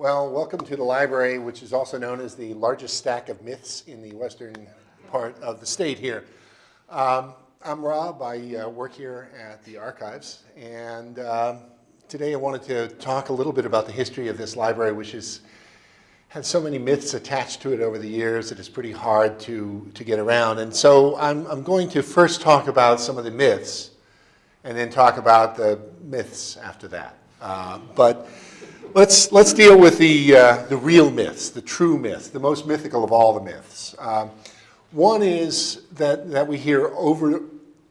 Well, welcome to the library, which is also known as the largest stack of myths in the western part of the state here. Um, I'm Rob. I uh, work here at the archives, and um, today I wanted to talk a little bit about the history of this library, which has had so many myths attached to it over the years that it's pretty hard to, to get around. And so I'm, I'm going to first talk about some of the myths, and then talk about the myths after that. Uh, but let's, let's deal with the, uh, the real myths, the true myths, the most mythical of all the myths. Um, one is that, that we hear over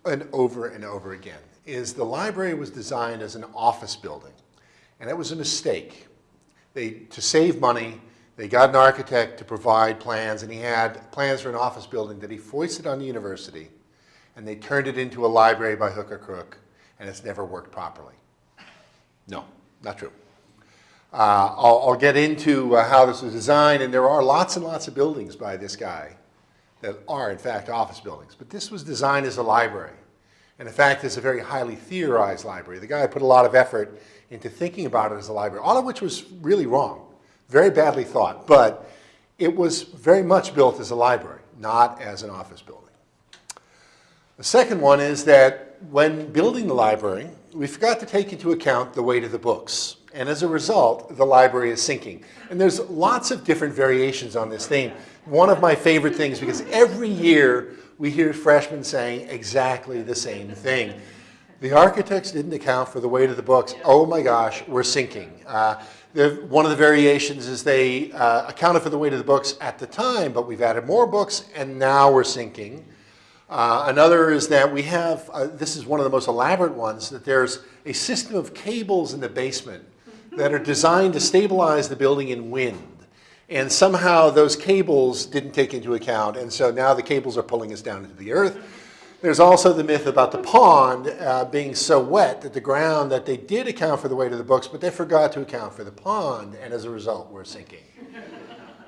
and over and over again, is the library was designed as an office building. And it was a mistake. They, to save money, they got an architect to provide plans, and he had plans for an office building that he foisted on the university, and they turned it into a library by hook or crook and it's never worked properly. No, not true. Uh, I'll, I'll, get into uh, how this was designed, and there are lots and lots of buildings by this guy that are, in fact, office buildings. But this was designed as a library. And in fact, it's a very highly theorized library. The guy put a lot of effort into thinking about it as a library, all of which was really wrong, very badly thought. But it was very much built as a library, not as an office building. The second one is that when building the library, we forgot to take into account the weight of the books. And as a result, the library is sinking. And there's lots of different variations on this theme. One of my favorite things, because every year we hear freshmen saying exactly the same thing. The architects didn't account for the weight of the books. Oh my gosh, we're sinking. Uh, one of the variations is they uh, accounted for the weight of the books at the time, but we've added more books and now we're sinking. Uh, another is that we have, uh, this is one of the most elaborate ones, that there's a system of cables in the basement that are designed to stabilize the building in wind. And somehow those cables didn't take into account, and so now the cables are pulling us down into the earth. There's also the myth about the pond uh, being so wet that the ground that they did account for the weight of the books, but they forgot to account for the pond, and as a result, we're sinking.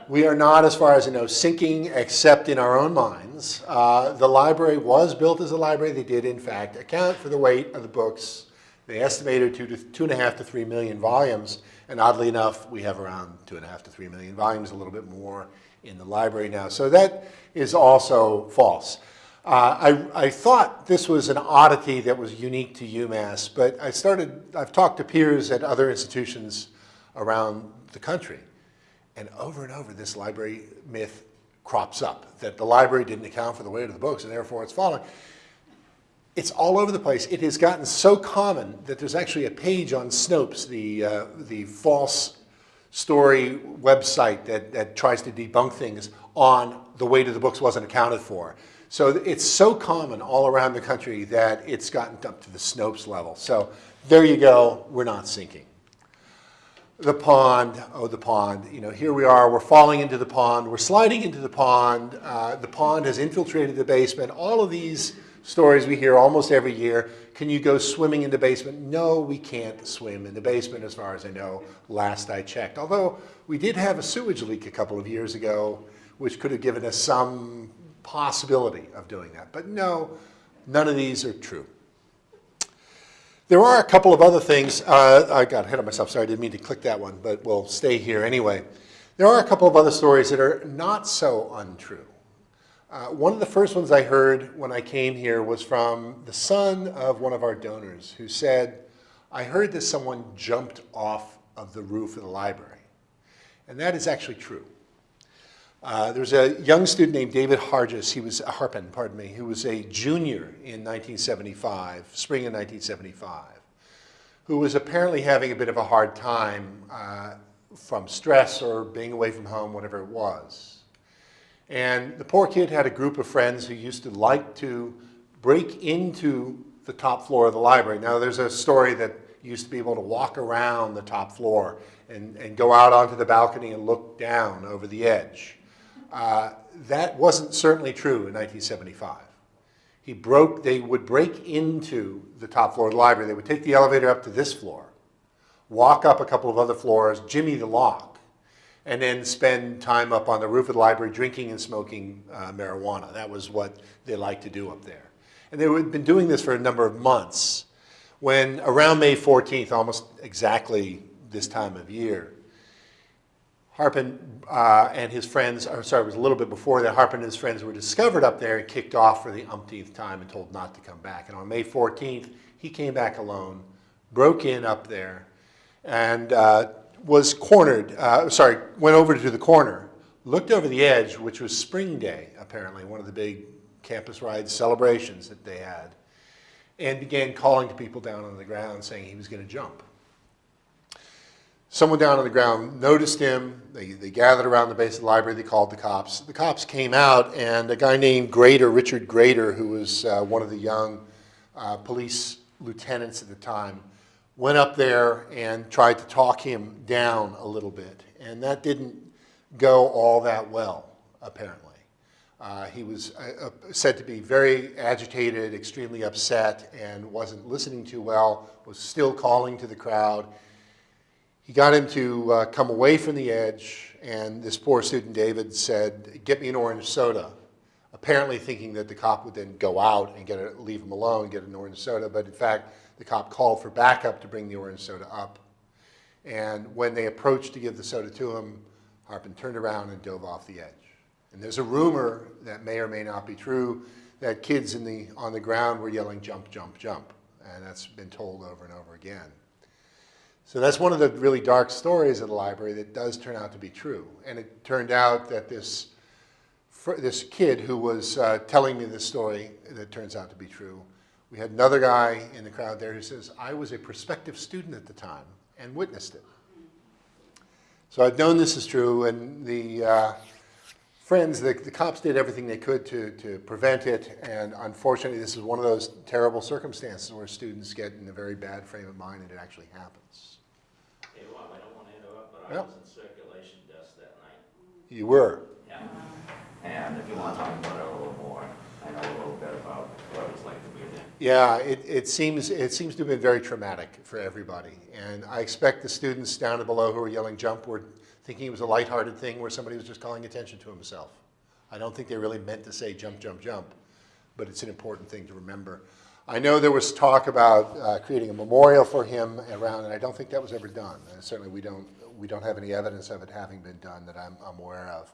We are not, as far as I know, sinking except in our own minds. Uh, the library was built as a library. They did, in fact, account for the weight of the books. They estimated two to two and a half to three million volumes. And oddly enough, we have around two and a half to three million volumes, a little bit more in the library now. So that is also false. Uh, I, I, thought this was an oddity that was unique to UMass, but I started, I've talked to peers at other institutions around the country. And over and over, this library myth crops up, that the library didn't account for the weight of the books and therefore it's falling. It's all over the place. It has gotten so common that there's actually a page on Snopes, the, uh, the false story website that, that tries to debunk things on the weight of the books wasn't accounted for. So it's so common all around the country that it's gotten up to the Snopes level. So there you go, we're not sinking. The pond, oh, the pond, you know, here we are, we're falling into the pond, we're sliding into the pond, uh, the pond has infiltrated the basement, all of these stories we hear almost every year. Can you go swimming in the basement? No, we can't swim in the basement as far as I know, last I checked. Although we did have a sewage leak a couple of years ago, which could have given us some possibility of doing that. But no, none of these are true. There are a couple of other things. Uh, I got ahead of myself. Sorry, I didn't mean to click that one, but we'll stay here anyway. There are a couple of other stories that are not so untrue. Uh, one of the first ones I heard when I came here was from the son of one of our donors who said, I heard that someone jumped off of the roof of the library. And that is actually true. Uh, there was a young student named David Hargis, he was, a Harpin, pardon me, who was a junior in 1975, spring of 1975, who was apparently having a bit of a hard time uh, from stress or being away from home, whatever it was. And the poor kid had a group of friends who used to like to break into the top floor of the library. Now there's a story that used to be able to walk around the top floor and, and go out onto the balcony and look down over the edge. Uh, that wasn't certainly true in 1975. He broke, they would break into the top floor of the library. They would take the elevator up to this floor, walk up a couple of other floors, jimmy the lock, and then spend time up on the roof of the library drinking and smoking uh, marijuana. That was what they liked to do up there. And they had been doing this for a number of months when around May 14th, almost exactly this time of year, Harpin uh, and his friends, or sorry, it was a little bit before that, Harpin and his friends were discovered up there and kicked off for the umpteenth time and told not to come back. And on May 14th, he came back alone, broke in up there, and uh, was cornered, uh, sorry, went over to the corner, looked over the edge, which was spring day, apparently, one of the big campus ride celebrations that they had, and began calling to people down on the ground saying he was going to jump. Someone down on the ground noticed him. They, they gathered around the base of the library. They called the cops. The cops came out, and a guy named Grader, Richard Grader, who was uh, one of the young uh, police lieutenants at the time, went up there and tried to talk him down a little bit. And that didn't go all that well, apparently. Uh, he was uh, uh, said to be very agitated, extremely upset, and wasn't listening too well, was still calling to the crowd. He got him to uh, come away from the edge, and this poor student, David, said, get me an orange soda, apparently thinking that the cop would then go out and get a, leave him alone, get an orange soda, but in fact, the cop called for backup to bring the orange soda up. And when they approached to give the soda to him, Harpin turned around and dove off the edge. And there's a rumor that may or may not be true that kids in the, on the ground were yelling, jump, jump, jump. And that's been told over and over again. So that's one of the really dark stories of the library that does turn out to be true. And it turned out that this, this kid who was uh, telling me this story that turns out to be true, we had another guy in the crowd there who says, I was a prospective student at the time and witnessed it. So I've known this is true, and the uh, friends, the, the, cops did everything they could to, to prevent it, and unfortunately this is one of those terrible circumstances where students get in a very bad frame of mind and it actually happens. I was in circulation desk that night. You were? Yeah. And if you want to talk about it a little bit about what it was like to be there. Yeah, it, it seems it seems to have been very traumatic for everybody. And I expect the students down and below who were yelling jump were thinking it was a lighthearted thing where somebody was just calling attention to himself. I don't think they really meant to say jump, jump, jump, but it's an important thing to remember. I know there was talk about uh, creating a memorial for him around, and I don't think that was ever done. And certainly we don't we don't have any evidence of it having been done that I'm, I'm aware of.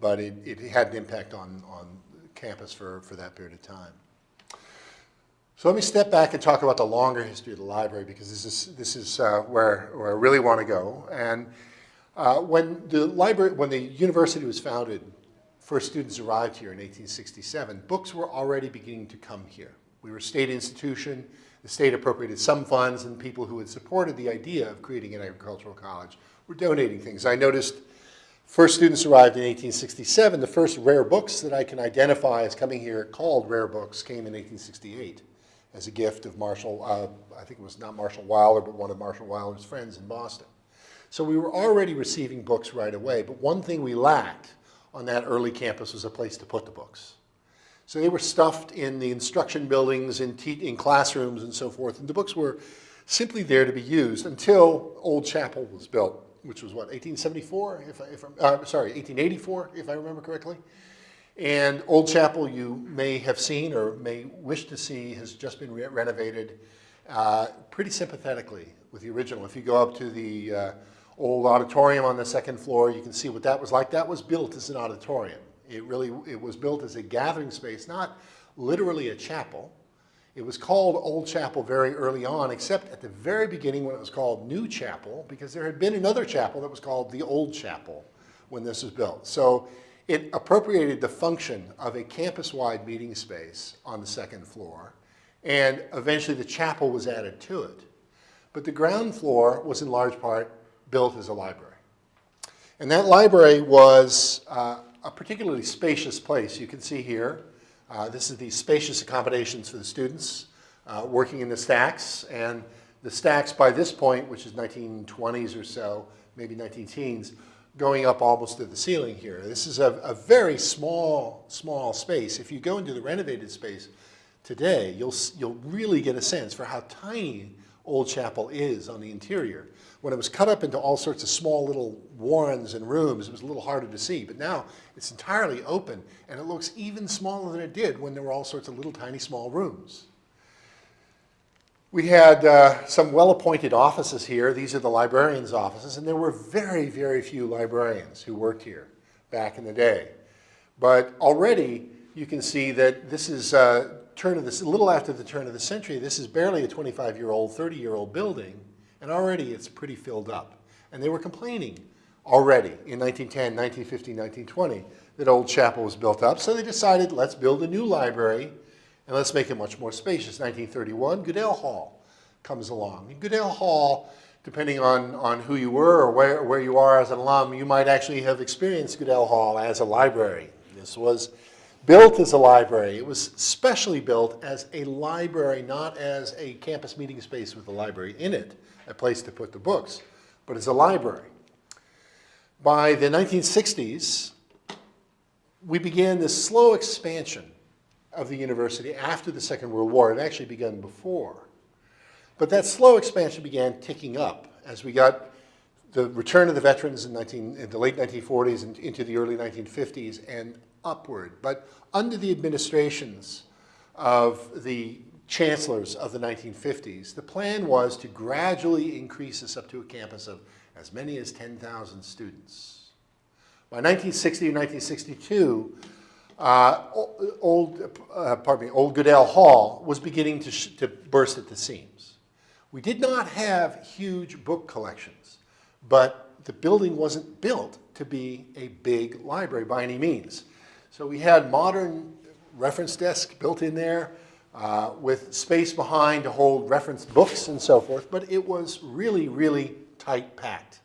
But it, it had an impact on, on campus for, for that period of time. So let me step back and talk about the longer history of the library because this is, this is uh, where, where I really want to go. And uh, when the library, when the university was founded, first students arrived here in 1867, books were already beginning to come here. We were a state institution. The state appropriated some funds and people who had supported the idea of creating an agricultural college were donating things. I noticed first students arrived in 1867. The first rare books that I can identify as coming here called rare books came in 1868 as a gift of Marshall, uh, I think it was not Marshall Wilder, but one of Marshall Wilder's friends in Boston. So we were already receiving books right away, but one thing we lacked on that early campus was a place to put the books. So they were stuffed in the instruction buildings, in, in classrooms and so forth, and the books were simply there to be used until Old Chapel was built which was what, 1874, if, I, if I'm, uh, sorry, 1884, if I remember correctly. And Old Chapel, you may have seen or may wish to see, has just been re renovated uh, pretty sympathetically with the original. If you go up to the uh, old auditorium on the second floor, you can see what that was like. That was built as an auditorium. It really, it was built as a gathering space, not literally a chapel, it was called Old Chapel very early on, except at the very beginning when it was called New Chapel, because there had been another chapel that was called the Old Chapel when this was built. So it appropriated the function of a campus-wide meeting space on the second floor, and eventually the chapel was added to it. But the ground floor was in large part built as a library. And that library was uh, a particularly spacious place. You can see here uh, this is the spacious accommodations for the students uh, working in the stacks. And the stacks by this point, which is 1920s or so, maybe 19 teens, going up almost to the ceiling here. This is a, a very small, small space. If you go into the renovated space today, you'll, you'll really get a sense for how tiny Old Chapel is on the interior. When it was cut up into all sorts of small little warrens and rooms, it was a little harder to see. But now it's entirely open, and it looks even smaller than it did when there were all sorts of little tiny small rooms. We had uh, some well-appointed offices here. These are the librarians' offices, and there were very, very few librarians who worked here back in the day. But already you can see that this is uh, turn of this, a little after the turn of the century. This is barely a 25-year-old, 30-year-old building, and already it's pretty filled up. And they were complaining already in 1910, 1915, 1920 that Old Chapel was built up. So they decided, let's build a new library and let's make it much more spacious. 1931, Goodell Hall comes along. And Goodell Hall, depending on, on who you were or where, where you are as an alum, you might actually have experienced Goodell Hall as a library. This was built as a library. It was specially built as a library, not as a campus meeting space with a library in it, a place to put the books, but as a library. By the 1960s, we began this slow expansion of the university after the Second World War. It actually begun before. But that slow expansion began ticking up as we got the return of the veterans in, 19, in the late 1940s and into the early 1950s and upward. But under the administrations of the chancellors of the 1950s, the plan was to gradually increase this up to a campus of as many as 10,000 students. By 1960 or 1962, uh, old, uh, pardon me, Old Goodell Hall was beginning to, to burst at the seams. We did not have huge book collections, but the building wasn't built to be a big library by any means. So we had modern reference desk built in there uh, with space behind to hold reference books and so forth, but it was really, really tight packed.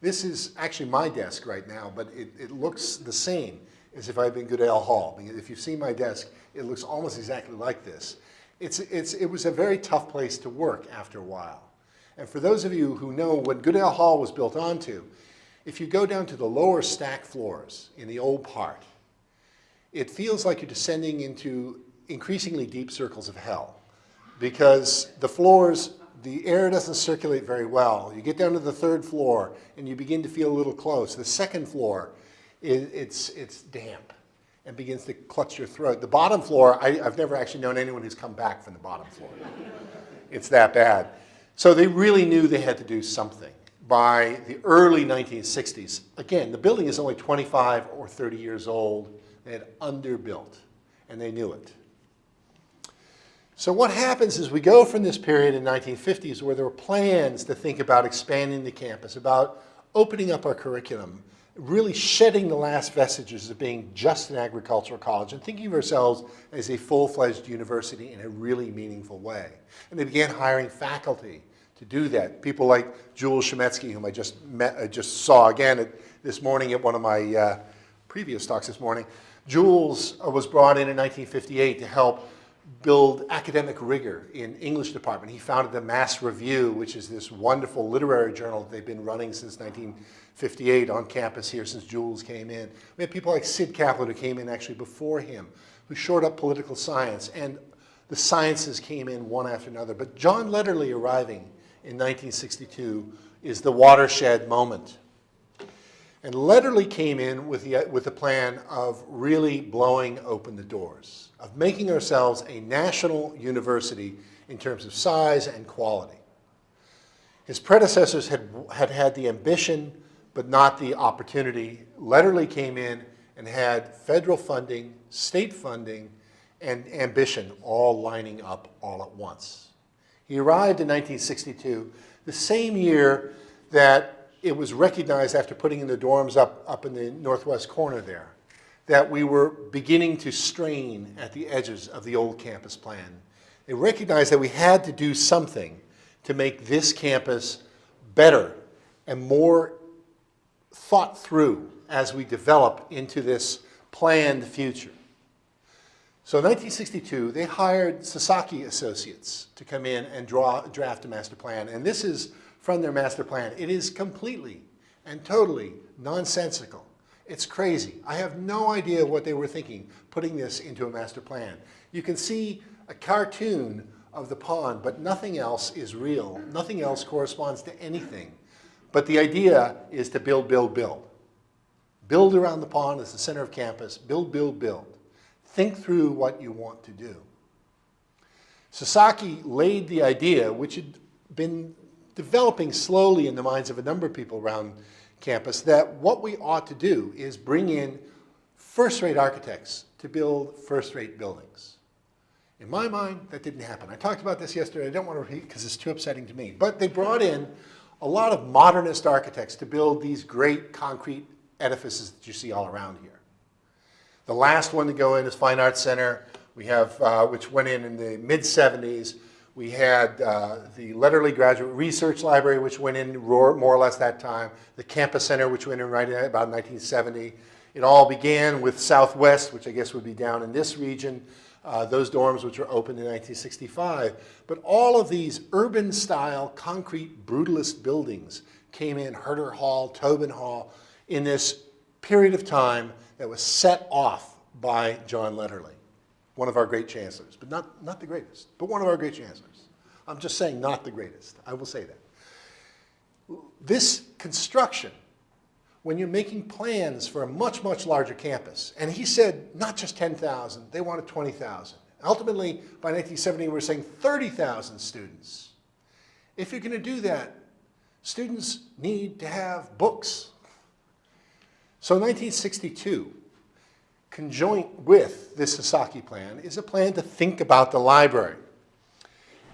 This is actually my desk right now, but it, it looks the same as if I'd been Goodell Hall. Because if you've seen my desk, it looks almost exactly like this. It's, it's, it was a very tough place to work after a while. And for those of you who know what Goodell Hall was built onto, if you go down to the lower stack floors in the old part, it feels like you're descending into increasingly deep circles of hell because the floors, the air doesn't circulate very well. You get down to the third floor and you begin to feel a little close. The second floor, it, it's, it's damp and begins to clutch your throat. The bottom floor, I, I've never actually known anyone who's come back from the bottom floor. it's that bad. So they really knew they had to do something. By the early 1960s, again, the building is only 25 or 30 years old. They had underbuilt, and they knew it. So what happens is we go from this period in 1950s where there were plans to think about expanding the campus, about opening up our curriculum, really shedding the last vestiges of being just an agricultural college and thinking of ourselves as a full-fledged university in a really meaningful way. And they began hiring faculty to do that. People like Jules Chametzky, whom I just met, I just saw again at, this morning at one of my uh, previous talks this morning. Jules uh, was brought in in 1958 to help build academic rigor in English department. He founded the Mass Review, which is this wonderful literary journal that they've been running since 1958 on campus here since Jules came in. We had people like Sid Kaplan who came in actually before him, who shored up political science, and the sciences came in one after another. But John Lederle arriving in 1962 is the watershed moment. And Lederle came in with the, with the plan of really blowing open the doors, of making ourselves a national university in terms of size and quality. His predecessors had, had had the ambition, but not the opportunity. Lederle came in and had federal funding, state funding, and ambition all lining up all at once. He arrived in 1962, the same year that it was recognized after putting in the dorms up, up in the northwest corner there that we were beginning to strain at the edges of the old campus plan. They recognized that we had to do something to make this campus better and more thought through as we develop into this planned future. So in 1962, they hired Sasaki Associates to come in and draw, draft a master plan. And this is from their master plan. It is completely and totally nonsensical. It's crazy. I have no idea what they were thinking putting this into a master plan. You can see a cartoon of the pond, but nothing else is real. Nothing else corresponds to anything. But the idea is to build, build, build. Build around the pond as the center of campus. Build, build, build. Think through what you want to do. Sasaki laid the idea, which had been developing slowly in the minds of a number of people around campus, that what we ought to do is bring in first-rate architects to build first-rate buildings. In my mind, that didn't happen. I talked about this yesterday. I don't want to repeat because it's too upsetting to me. But they brought in a lot of modernist architects to build these great concrete edifices that you see all around here. The last one to go in is Fine Arts Center. We have, uh, which went in in the mid 70s. We had uh, the Lederle Graduate Research Library, which went in more or less that time. The Campus Center, which went in right about 1970. It all began with Southwest, which I guess would be down in this region. Uh, those dorms which were opened in 1965. But all of these urban style concrete brutalist buildings came in, Herter Hall, Tobin Hall, in this period of time that was set off by John Lederle, one of our great chancellors, but not, not the greatest, but one of our great chancellors. I'm just saying not the greatest, I will say that. This construction when you're making plans for a much, much larger campus. And he said not just 10,000, they wanted 20,000. Ultimately, by 1970, we were saying 30,000 students. If you're going to do that, students need to have books. So in 1962, conjoint with this Sasaki plan is a plan to think about the library.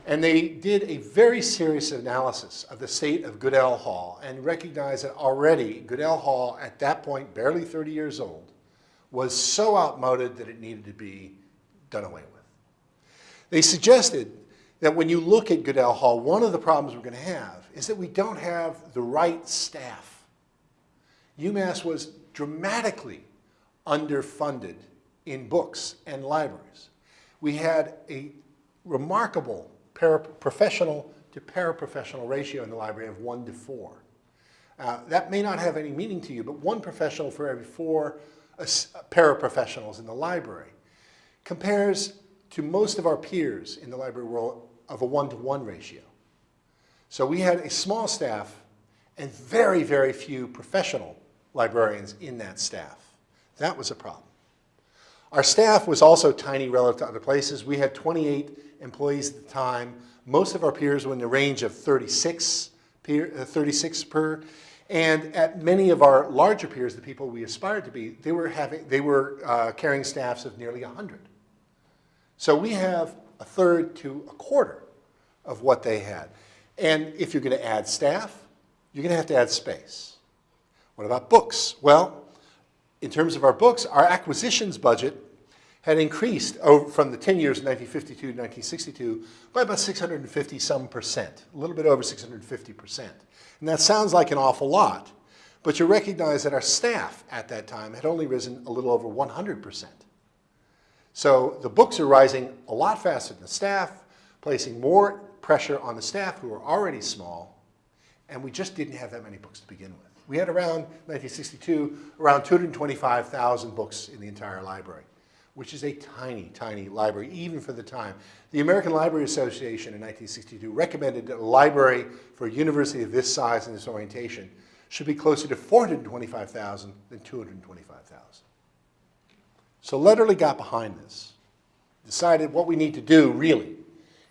And they did a very serious analysis of the state of Goodell Hall and recognized that already Goodell Hall, at that point, barely 30 years old, was so outmoded that it needed to be done away with. They suggested that when you look at Goodell Hall, one of the problems we're going to have is that we don't have the right staff. UMass was dramatically underfunded in books and libraries. We had a remarkable professional to paraprofessional ratio in the library of one to four. Uh, that may not have any meaning to you, but one professional for every four paraprofessionals in the library compares to most of our peers in the library world of a one-to-one -one ratio. So we had a small staff and very, very few professional librarians in that staff. That was a problem. Our staff was also tiny relative to other places. We had 28 employees at the time. Most of our peers were in the range of 36, peer, uh, 36 per. And at many of our larger peers, the people we aspired to be, they were, having, they were uh, carrying staffs of nearly 100. So we have a third to a quarter of what they had. And if you're going to add staff, you're going to have to add space. What about books? Well, in terms of our books, our acquisitions budget had increased over, from the 10 years 1952 to 1962 by about 650 some percent, a little bit over 650 percent. And that sounds like an awful lot, but you recognize that our staff at that time had only risen a little over 100 percent. So the books are rising a lot faster than the staff, placing more pressure on the staff who are already small, and we just didn't have that many books to begin with. We had around 1962, around 225,000 books in the entire library which is a tiny, tiny library, even for the time. The American Library Association in 1962 recommended that a library for a university of this size and this orientation should be closer to 425,000 than 225,000. So Lederle got behind this, decided what we need to do, really,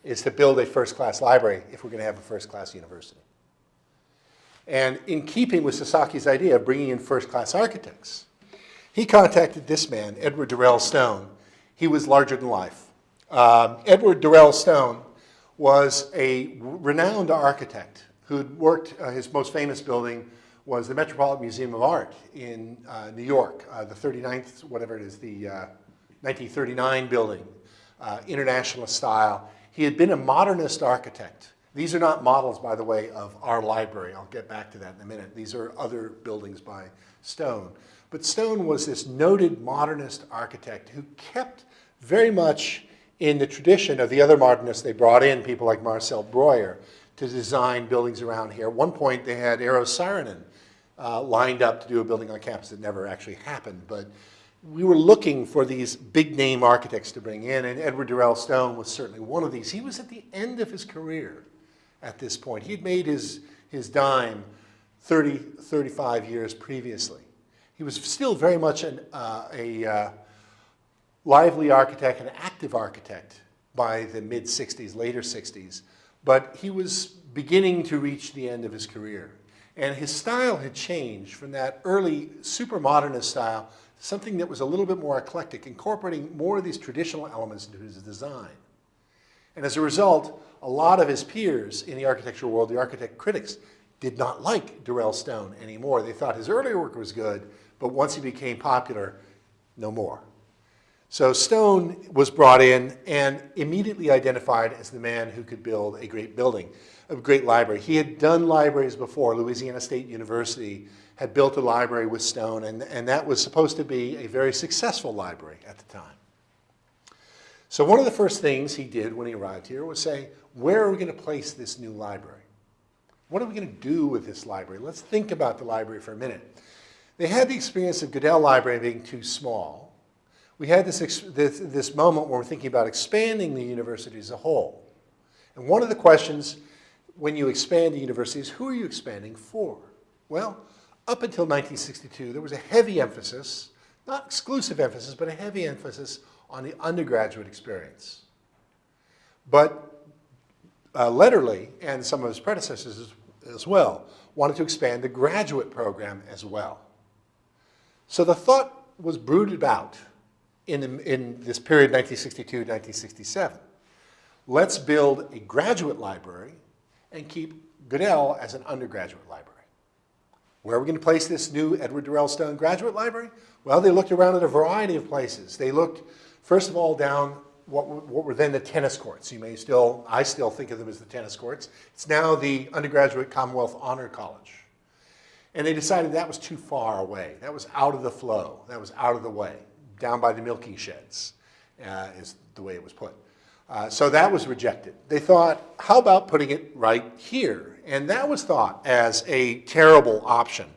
is to build a first-class library if we're going to have a first-class university. And in keeping with Sasaki's idea of bringing in first-class architects, he contacted this man, Edward Durell Stone. He was larger than life. Um, Edward Durell Stone was a renowned architect who'd worked, uh, his most famous building was the Metropolitan Museum of Art in uh, New York, uh, the 39th, whatever it is, the 1939 uh, building, uh, internationalist style. He had been a modernist architect. These are not models, by the way, of our library. I'll get back to that in a minute. These are other buildings by Stone. But Stone was this noted modernist architect who kept very much in the tradition of the other modernists they brought in, people like Marcel Breuer, to design buildings around here. At one point, they had Eero Saarinen uh, lined up to do a building on campus that never actually happened. But we were looking for these big name architects to bring in, and Edward Durell Stone was certainly one of these. He was at the end of his career at this point. He'd made his, his dime 30, 35 years previously. He was still very much an, uh, a uh, lively architect, an active architect, by the mid-60s, later 60s, but he was beginning to reach the end of his career. And his style had changed from that early super modernist style to something that was a little bit more eclectic, incorporating more of these traditional elements into his design. And as a result, a lot of his peers in the architectural world, the architect critics, did not like Durell Stone anymore. They thought his earlier work was good, but once he became popular, no more. So Stone was brought in and immediately identified as the man who could build a great building, a great library. He had done libraries before. Louisiana State University had built a library with Stone, and, and that was supposed to be a very successful library at the time. So one of the first things he did when he arrived here was say, where are we going to place this new library? What are we going to do with this library? Let's think about the library for a minute. They had the experience of Goodell Library being too small. We had this, this, this moment where we're thinking about expanding the university as a whole. And one of the questions when you expand a university is who are you expanding for? Well, up until 1962, there was a heavy emphasis, not exclusive emphasis, but a heavy emphasis on the undergraduate experience. But uh, Lederle and some of his predecessors as, as well wanted to expand the graduate program as well. So the thought was brooded about in, in this period 1962-1967. Let's build a graduate library and keep Goodell as an undergraduate library. Where are we going to place this new Edward Durell Stone Graduate Library? Well, they looked around at a variety of places. They looked, first of all, down what, what were then the tennis courts. You may still, I still think of them as the tennis courts. It's now the Undergraduate Commonwealth Honor College. And they decided that was too far away. That was out of the flow. That was out of the way. Down by the milking sheds uh, is the way it was put. Uh, so that was rejected. They thought, how about putting it right here? And that was thought as a terrible option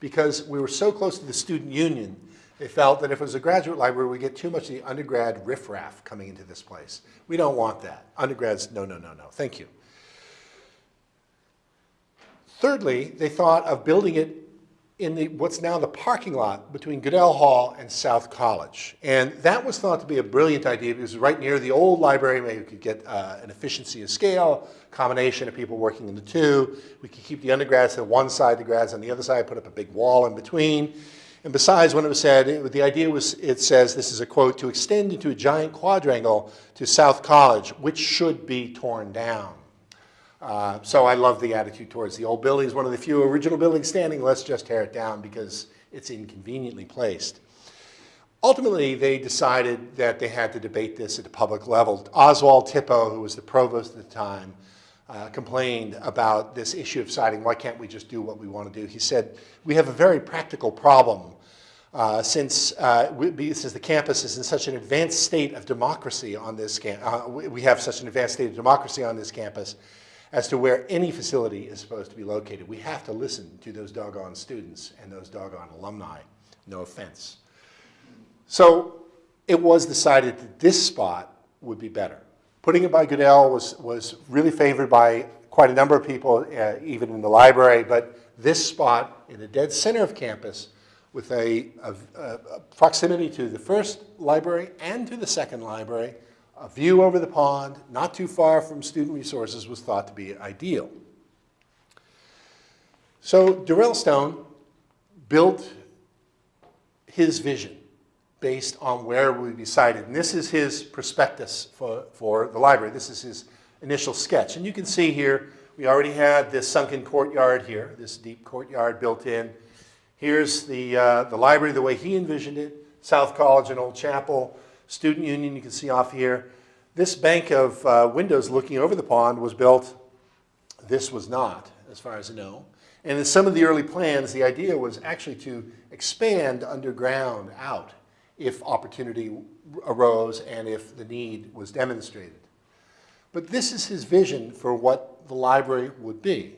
because we were so close to the student union they felt that if it was a graduate library, we get too much of the undergrad riffraff coming into this place. We don't want that. Undergrads, no, no, no, no. Thank you. Thirdly, they thought of building it in the, what's now the parking lot between Goodell Hall and South College. And that was thought to be a brilliant idea because it was right near the old library. Maybe we could get uh, an efficiency of scale, combination of people working in the two. We could keep the undergrads on one side, the grads on the other side, put up a big wall in between. And besides, when it was said, it, the idea was, it says, this is a quote, to extend into a giant quadrangle to South College, which should be torn down. Uh, so I love the attitude towards the old building. It's one of the few original buildings standing. Let's just tear it down because it's inconveniently placed. Ultimately, they decided that they had to debate this at the public level. Oswald Tippo, who was the provost at the time, uh, complained about this issue of siding. why can't we just do what we want to do. He said, we have a very practical problem uh, since, uh, we, since the campus is in such an advanced state of democracy on this uh, we have such an advanced state of democracy on this campus as to where any facility is supposed to be located. We have to listen to those doggone students and those doggone alumni, no offense. So it was decided that this spot would be better. Putting it by Goodell was, was really favored by quite a number of people, uh, even in the library, but this spot in the dead center of campus with a, a, a, proximity to the first library and to the second library, a view over the pond, not too far from student resources was thought to be ideal. So Durell Stone built his vision based on where we be sited. And this is his prospectus for, for the library. This is his initial sketch. And you can see here, we already had this sunken courtyard here, this deep courtyard built in. Here's the, uh, the library the way he envisioned it, South College and Old Chapel, Student Union you can see off here. This bank of uh, windows looking over the pond was built, this was not, as far as I know. And in some of the early plans, the idea was actually to expand underground out if opportunity arose and if the need was demonstrated. But this is his vision for what the library would be.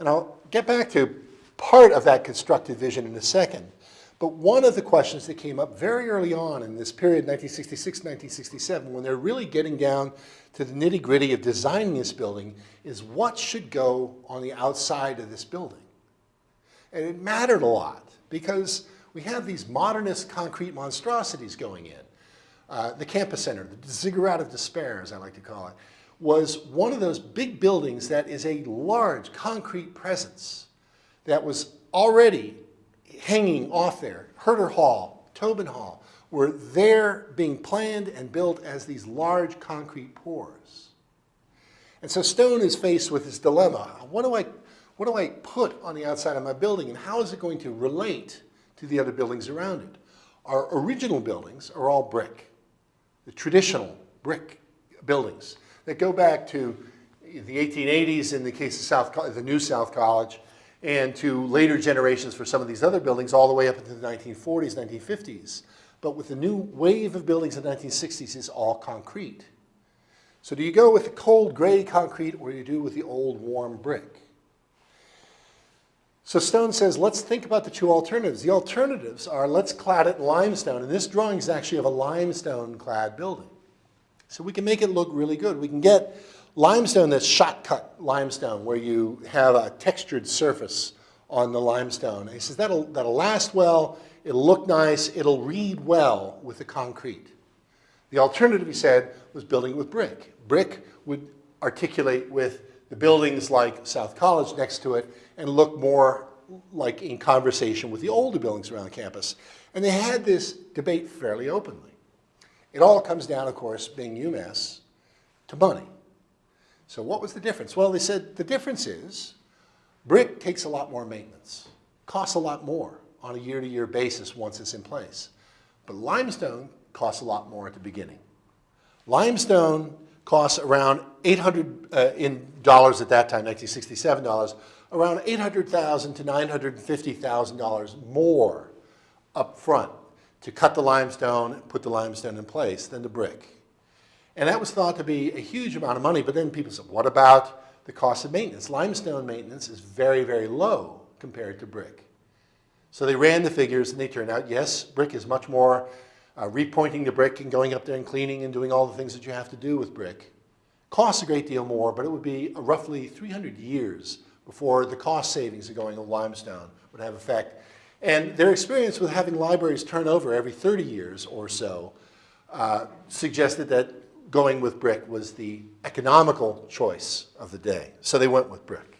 And I'll get back to part of that constructed vision in a second. But one of the questions that came up very early on in this period, 1966, 1967, when they're really getting down to the nitty gritty of designing this building, is what should go on the outside of this building? And it mattered a lot because we have these modernist concrete monstrosities going in. uh, the campus center, the ziggurat of despair, as I like to call it, was one of those big buildings that is a large concrete presence that was already hanging off there. Herter Hall, Tobin Hall, were there being planned and built as these large concrete pours. And so Stone is faced with this dilemma. What do I, what do I put on the outside of my building and how is it going to relate to the other buildings around it? Our original buildings are all brick, the traditional brick buildings that go back to the 1880s in the case of South, the new South College and to later generations for some of these other buildings all the way up into the 1940s, 1950s. But with the new wave of buildings in the 1960s, it's all concrete. So do you go with the cold gray concrete or do you do with the old warm brick? So Stone says, let's think about the two alternatives. The alternatives are let's clad it in limestone. And this drawing is actually of a limestone clad building. So we can make it look really good. We can get limestone that's shot cut limestone where you have a textured surface on the limestone. And he says that'll, that'll last well, it'll look nice, it'll read well with the concrete. The alternative, he said, was building it with brick. Brick would articulate with the buildings like South College next to it and look more like in conversation with the older buildings around the campus. And they had this debate fairly openly. It all comes down, of course, being UMass, to money. So what was the difference? Well, they said the difference is brick takes a lot more maintenance, costs a lot more on a year-to-year basis once it's in place. But limestone costs a lot more at the beginning. Limestone costs around 800 uh, in dollars at that time, 1967 dollars, around 800,000 to 950,000 dollars more up front to cut the limestone, put the limestone in place than the brick. And that was thought to be a huge amount of money, but then people said, what about the cost of maintenance? Limestone maintenance is very, very low compared to brick. So they ran the figures and they turned out, yes, brick is much more uh, repointing the brick and going up there and cleaning and doing all the things that you have to do with brick. Costs a great deal more, but it would be roughly 300 years before the cost savings of going to limestone would have effect. And their experience with having libraries turn over every 30 years or so uh, suggested that going with brick was the economical choice of the day. So they went with brick.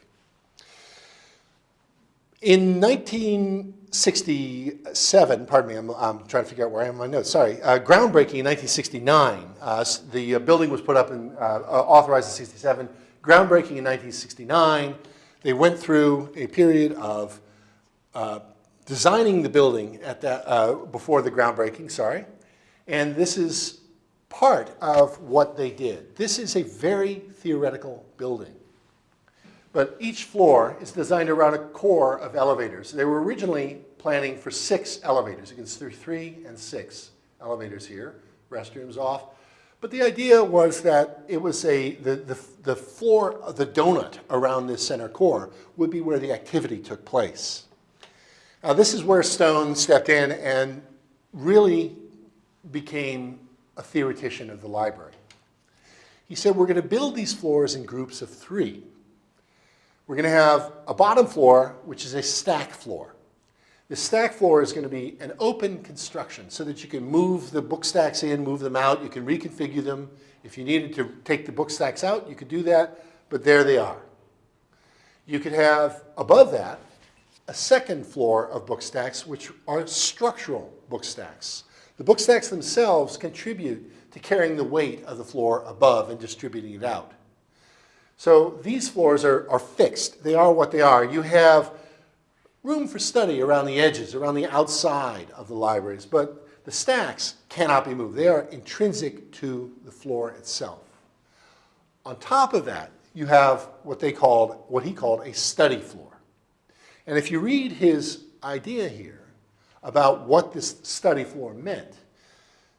In 1967, pardon me, I'm, I'm trying to figure out where I am in my notes, sorry, uh, groundbreaking in 1969, uh, the uh, building was put up and uh, uh, authorized in 67, groundbreaking in 1969. They went through a period of uh, designing the building at that, before the groundbreaking, sorry, and this is part of what they did. This is a very theoretical building. But each floor is designed around a core of elevators. They were originally planning for six elevators. You can see three and six elevators here, restrooms off. But the idea was that it was a, the, the, the floor, of the donut around this center core would be where the activity took place. Now this is where Stone stepped in and really became a theoretician of the library. He said, we're going to build these floors in groups of three. We're going to have a bottom floor, which is a stack floor. The stack floor is going to be an open construction so that you can move the book stacks in, move them out. You can reconfigure them. If you needed to take the book stacks out, you could do that, but there they are. You could have above that a second floor of book stacks, which are structural book stacks. The book stacks themselves contribute to carrying the weight of the floor above and distributing it out. So these floors are, are fixed. They are what they are. You have room for study around the edges, around the outside of the libraries, but the stacks cannot be moved. They are intrinsic to the floor itself. On top of that, you have what they called, what he called a study floor. And if you read his idea here about what this study floor meant,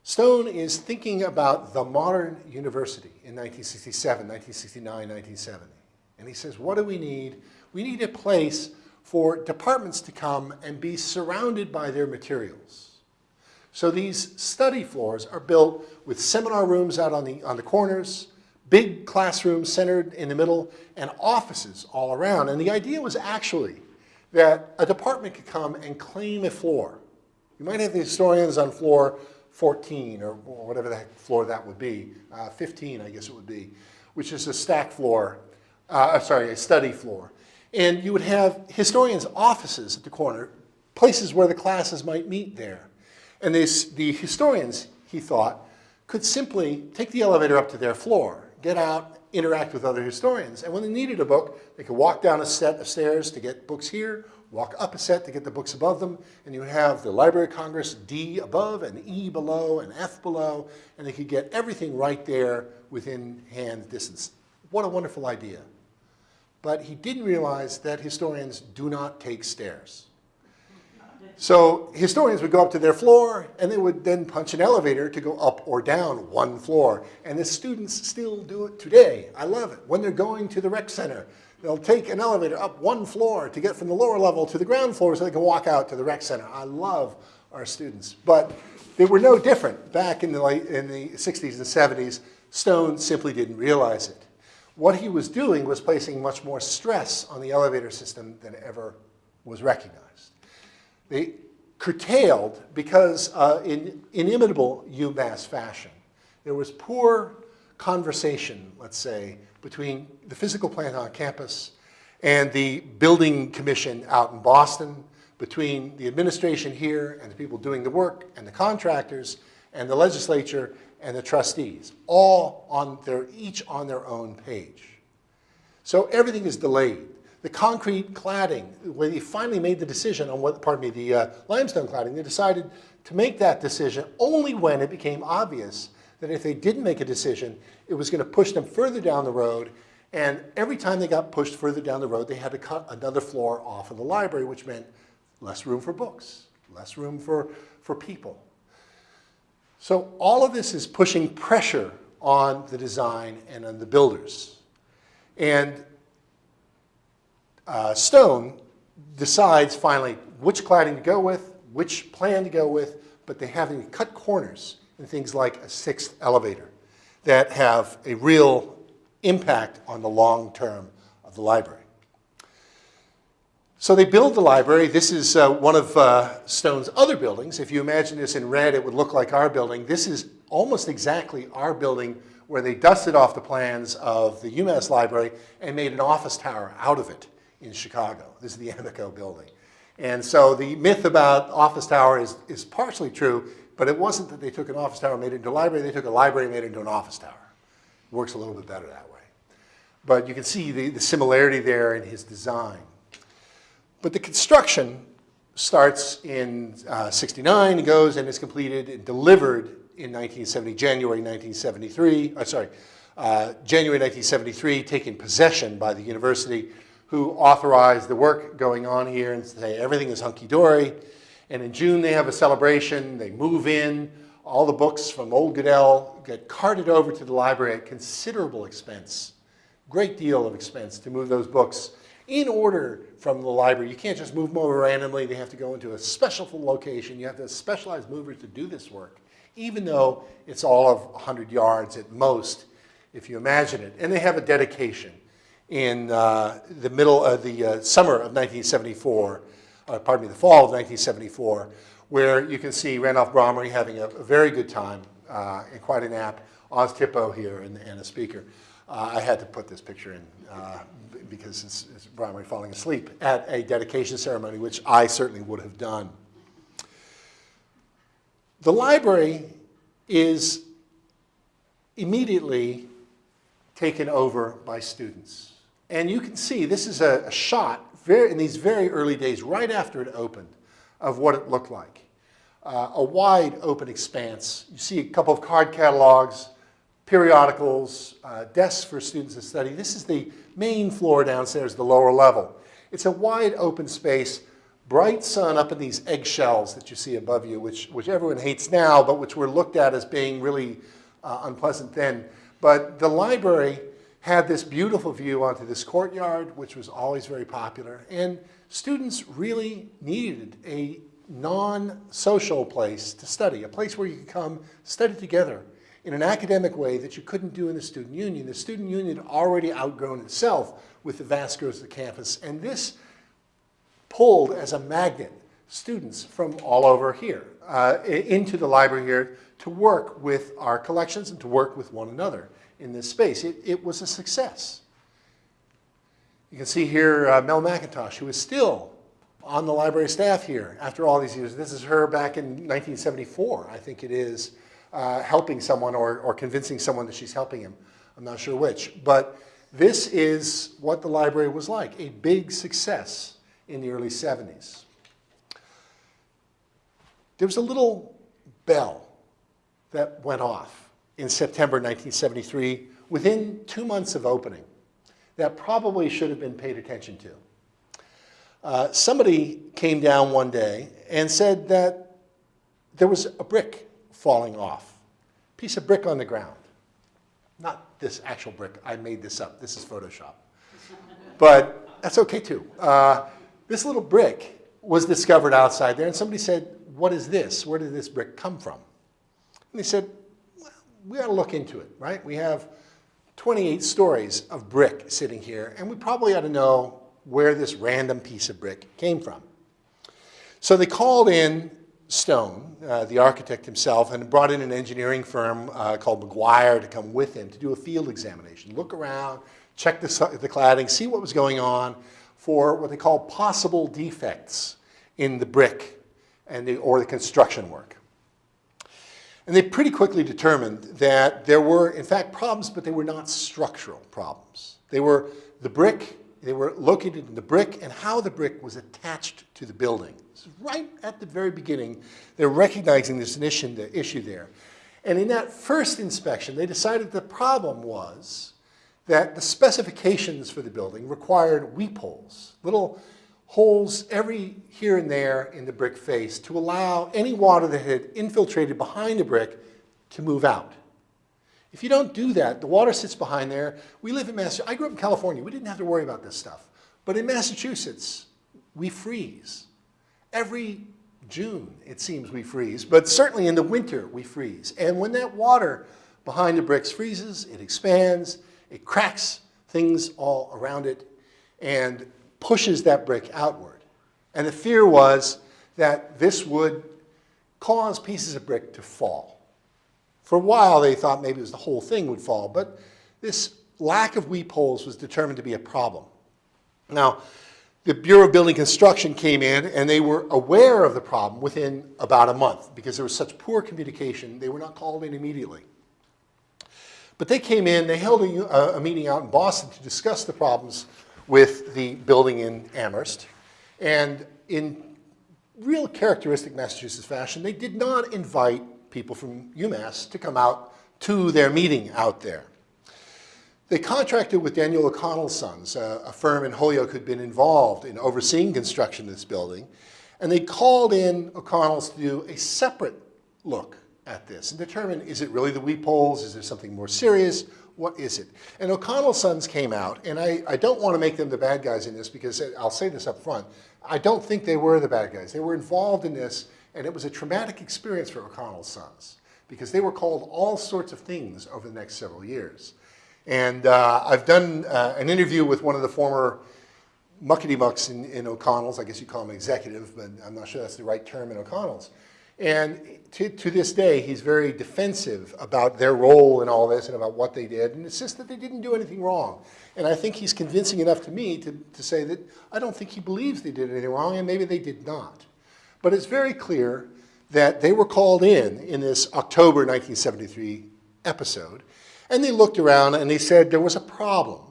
Stone is thinking about the modern university in 1967, 1969, 1970. And he says, what do we need? We need a place for departments to come and be surrounded by their materials. So these study floors are built with seminar rooms out on the, on the corners, big classrooms centered in the middle, and offices all around. And the idea was actually that a department could come and claim a floor. You might have the historians on floor 14 or whatever the heck floor that would be, uh, 15 I guess it would be, which is a stack floor, uh, sorry, a study floor. And you would have historians' offices at the corner, places where the classes might meet there. And this, the historians, he thought, could simply take the elevator up to their floor, get out, interact with other historians. And when they needed a book, they could walk down a set of stairs to get books here, walk up a set to get the books above them, and you have the Library of Congress D above and E below and F below, and they could get everything right there within hand distance. What a wonderful idea. But he didn't realize that historians do not take stairs. So historians would go up to their floor and they would then punch an elevator to go up or down one floor. And the students still do it today. I love it. When they're going to the rec center, they'll take an elevator up one floor to get from the lower level to the ground floor so they can walk out to the rec center. I love our students. But they were no different back in the, late, in the 60s and 70s. Stone simply didn't realize it. What he was doing was placing much more stress on the elevator system than ever was recognized. They curtailed because uh, in inimitable UMass fashion, there was poor conversation, let's say, between the physical plant on campus and the building commission out in Boston, between the administration here and the people doing the work and the contractors and the legislature and the trustees, all on their, each on their own page. So everything is delayed. The concrete cladding, when they finally made the decision on what, pardon me, the uh, limestone cladding, they decided to make that decision only when it became obvious that if they didn't make a decision, it was going to push them further down the road. And every time they got pushed further down the road, they had to cut another floor off of the library, which meant less room for books, less room for, for people. So all of this is pushing pressure on the design and on the builders. And uh, Stone decides finally which cladding to go with, which plan to go with, but they have to cut corners in things like a sixth elevator that have a real impact on the long term of the library. So they build the library. This is uh, one of uh, Stone's other buildings. If you imagine this in red, it would look like our building. This is almost exactly our building where they dusted off the plans of the UMass library and made an office tower out of it in Chicago. This is the Amoco building. And so the myth about office tower is, is partially true, but it wasn't that they took an office tower and made it into a library. They took a library and made it into an office tower. It works a little bit better that way. But you can see the, the similarity there in his design. But the construction starts in uh, 69, goes and is completed and delivered in 1970, January 1973, uh, sorry, uh, January 1973, taken possession by the university who authorized the work going on here and say everything is hunky-dory. And in June they have a celebration, they move in, all the books from Old Goodell get carted over to the library at considerable expense, great deal of expense to move those books in order from the library. You can't just move them over randomly, they have to go into a special location, you have to specialize movers to do this work, even though it's all of 100 yards at most, if you imagine it. And they have a dedication in uh, the middle of the uh, summer of 1974, uh, pardon me, the fall of 1974, where you can see Randolph Bromery having a, a very good time and quite an app. Oz Tippo here and, and a speaker. Uh, I had to put this picture in uh, because it's, it's falling asleep at a dedication ceremony, which I certainly would have done. The library is immediately taken over by students. And you can see this is a, a shot very, in these very early days, right after it opened, of what it looked like. Uh, a wide open expanse. You see a couple of card catalogs, periodicals, uh, desks for students to study. This is the main floor downstairs, the lower level. It's a wide open space, bright sun up in these eggshells that you see above you, which, which everyone hates now, but which were looked at as being really uh, unpleasant then. But the library had this beautiful view onto this courtyard, which was always very popular. And students really needed a non-social place to study, a place where you could come study together in an academic way that you couldn't do in the student union. The student union had already outgrown itself with the vast growth of the campus. And this pulled as a magnet students from all over here. uh, into the library here to work with our collections and to work with one another in this space. It, it was a success. You can see here uh, Mel McIntosh, who is still on the library staff here after all these years. This is her back in 1974, I think it is, uh, helping someone or, or convincing someone that she's helping him. I'm not sure which. But this is what the library was like, a big success in the early 70s. There was a little bell that went off in September 1973 within two months of opening that probably should have been paid attention to. Uh, somebody came down one day and said that there was a brick falling off, piece of brick on the ground. Not this actual brick, I made this up, this is Photoshop. But that's okay too. Uh, this little brick was discovered outside there and somebody said, what is this? Where did this brick come from? And they said, we ought to look into it, right? We have 28 stories of brick sitting here, and we probably ought to know where this random piece of brick came from. So they called in Stone, uh, the architect himself, and brought in an engineering firm uh, called McGuire to come with him to do a field examination, look around, check the, the cladding, see what was going on for what they call possible defects in the brick and the, or the construction work. And they pretty quickly determined that there were, in fact, problems, but they were not structural problems. They were the brick, they were located in the brick and how the brick was attached to the building. Is right at the very beginning, they're recognizing this issue there. And in that first inspection, they decided the problem was that the specifications for the building required weep holes, little holes every here and there in the brick face to allow any water that had infiltrated behind the brick to move out. If you don't do that, the water sits behind there. We live in Massachusetts. I grew up in California. We didn't have to worry about this stuff. But in Massachusetts, we freeze. Every June, it seems we freeze, but certainly in the winter, we freeze. And when that water behind the bricks freezes, it expands, it cracks things all around it, and pushes that brick outward. And the fear was that this would cause pieces of brick to fall. For a while, they thought maybe it was the whole thing would fall, but this lack of weep holes was determined to be a problem. Now, the Bureau of Building Construction came in and they were aware of the problem within about a month because there was such poor communication, they were not called in immediately. But they came in, they held a, a meeting out in Boston to discuss the problems with the building in Amherst. And in real characteristic Massachusetts fashion, they did not invite people from UMass to come out to their meeting out there. They contracted with Daniel O'Connell's Sons, a, a firm in Holyoke who'd been involved in overseeing construction of this building, and they called in O'Connell's to do a separate look at this and determine, is it really the weep holes? Is there something more serious? What is it? And O'Connell's Sons came out, and I, I don't want to make them the bad guys in this because I'll say this up front. I don't think they were the bad guys. They were involved in this, and it was a traumatic experience for O'Connell's Sons because they were called all sorts of things over the next several years. And uh, I've done uh, an interview with one of the former muckety mucks in, in O'Connell's. I guess you call him executive, but I'm not sure that's the right term in O'Connell's. And to, to this day, he's very defensive about their role in all this and about what they did, and insists that they didn't do anything wrong. And I think he's convincing enough to me to, to say that I don't think he believes they did anything wrong, and maybe they did not. But it's very clear that they were called in in this October 1973 episode, and they looked around and they said there was a problem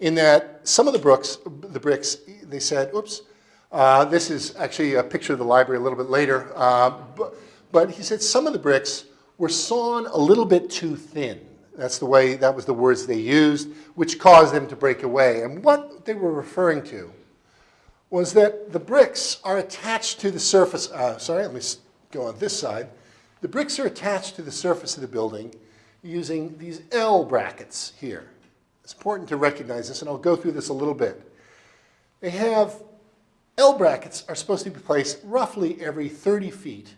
in that some of the bricks, the bricks they said, oops, uh, this is actually a picture of the library a little bit later, uh, but, but he said some of the bricks were sawn a little bit too thin. That's the way, that was the words they used, which caused them to break away. And what they were referring to was that the bricks are attached to the surface, uh, sorry, let me go on this side. The bricks are attached to the surface of the building using these L brackets here. It's important to recognize this, and I'll go through this a little bit. They have, L brackets are supposed to be placed roughly every 30 feet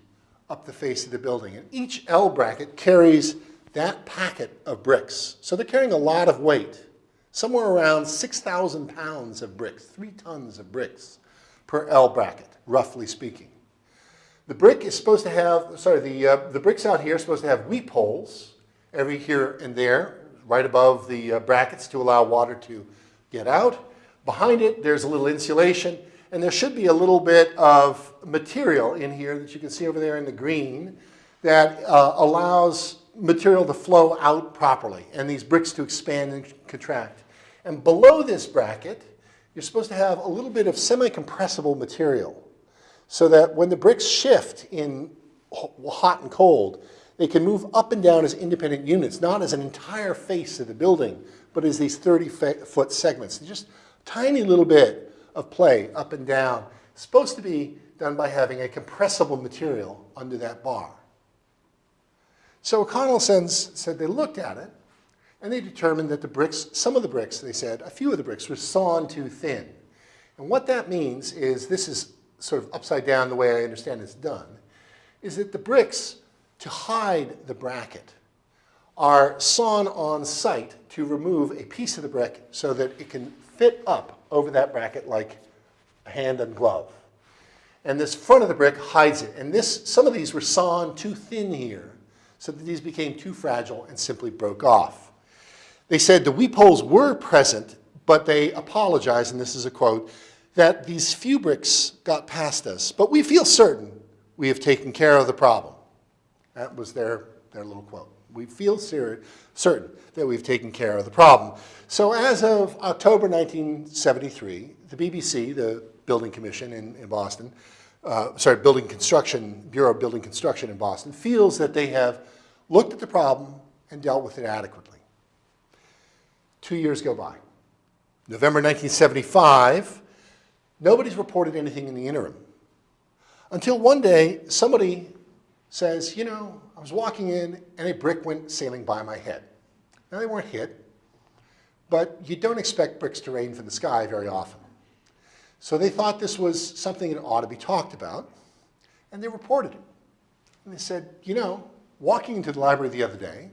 up the face of the building, and each L bracket carries that packet of bricks. So they're carrying a lot of weight, somewhere around 6,000 pounds of bricks, three tons of bricks per L bracket, roughly speaking. The brick is supposed to have, sorry, the, uh, the bricks out here are supposed to have weep holes every here and there, right above the uh, brackets to allow water to get out. Behind it, there's a little insulation, and there should be a little bit of material in here that you can see over there in the green that uh, allows material to flow out properly and these bricks to expand and contract. And below this bracket, you're supposed to have a little bit of semi-compressible material so that when the bricks shift in hot and cold, they can move up and down as independent units, not as an entire face of the building, but as these 30-foot segments. Just tiny little bit of play up and down. Supposed to be done by having a compressible material under that bar. So O'Connell said they looked at it, and they determined that the bricks, some of the bricks, they said, a few of the bricks were sawn too thin. And what that means is, this is sort of upside down the way I understand it's done, is that the bricks, to hide the bracket, are sawn on site to remove a piece of the brick so that it can fit up over that bracket like a hand and glove. And this front of the brick hides it. And this, some of these were sawn too thin here so that these became too fragile and simply broke off. They said the weep holes were present, but they apologized, and this is a quote, that these few bricks got past us, but we feel certain we have taken care of the problem. That was their, their little quote. We feel certain that we've taken care of the problem. So as of October 1973, the BBC, the Building Commission in, in Boston, uh, sorry, Building Construction, Bureau of Building Construction in Boston, feels that they have looked at the problem and dealt with it adequately. Two years go by. November 1975, nobody's reported anything in the interim. Until one day, somebody says, you know, was walking in and a brick went sailing by my head. Now they weren't hit, but you don't expect bricks to rain from the sky very often. So they thought this was something that ought to be talked about, and they reported it. And they said, you know, walking into the library the other day,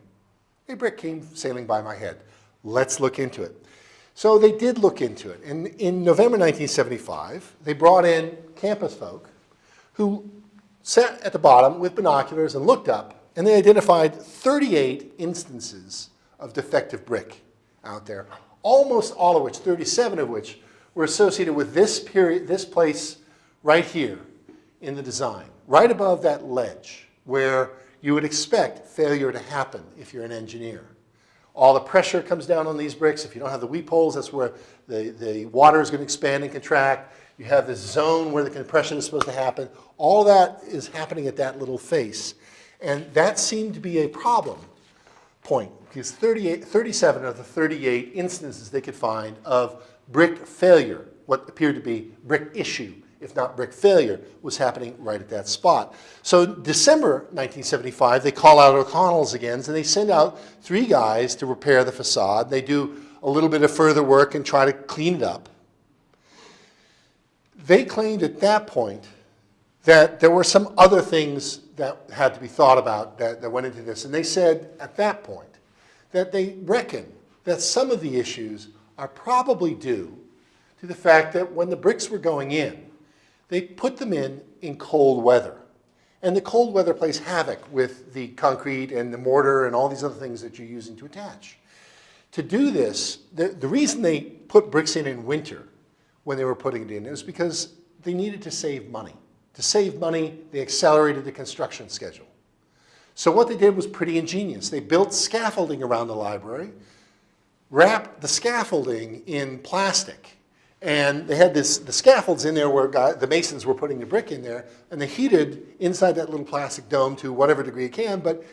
a brick came sailing by my head. Let's look into it. So they did look into it. And in November 1975, they brought in campus folk who sat at the bottom with binoculars and looked up, and they identified 38 instances of defective brick out there, almost all of which, 37 of which, were associated with this period, this place right here in the design, right above that ledge where you would expect failure to happen if you're an engineer. All the pressure comes down on these bricks. If you don't have the weep holes, that's where the, the water is going to expand and contract. You have this zone where the compression is supposed to happen. All that is happening at that little face. And that seemed to be a problem point because 38, 37 of the 38 instances they could find of brick failure, what appeared to be brick issue, if not brick failure, was happening right at that spot. So in December 1975, they call out O'Connell's again, and they send out three guys to repair the facade. They do a little bit of further work and try to clean it up. They claimed at that point that there were some other things that had to be thought about that, that went into this. And they said at that point that they reckon that some of the issues are probably due to the fact that when the bricks were going in, they put them in in cold weather. And the cold weather plays havoc with the concrete and the mortar and all these other things that you're using to attach. To do this, the, the reason they put bricks in in winter when they were putting it in is because they needed to save money. To save money, they accelerated the construction schedule. So what they did was pretty ingenious. They built scaffolding around the library, wrapped the scaffolding in plastic, and they had this, the scaffolds in there where guy, uh, the masons were putting the brick in there, and they heated inside that little plastic dome to whatever degree it can. But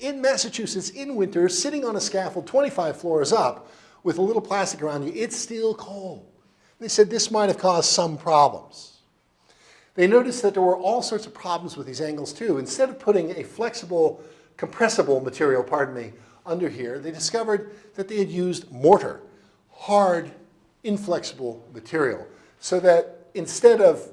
in Massachusetts, in winter, sitting on a scaffold 25 floors up with a little plastic around you, it's still cold. They said this might have caused some problems. They noticed that there were all sorts of problems with these angles too. Instead of putting a flexible, compressible material, pardon me, under here, they discovered that they had used mortar, hard, inflexible material so that instead of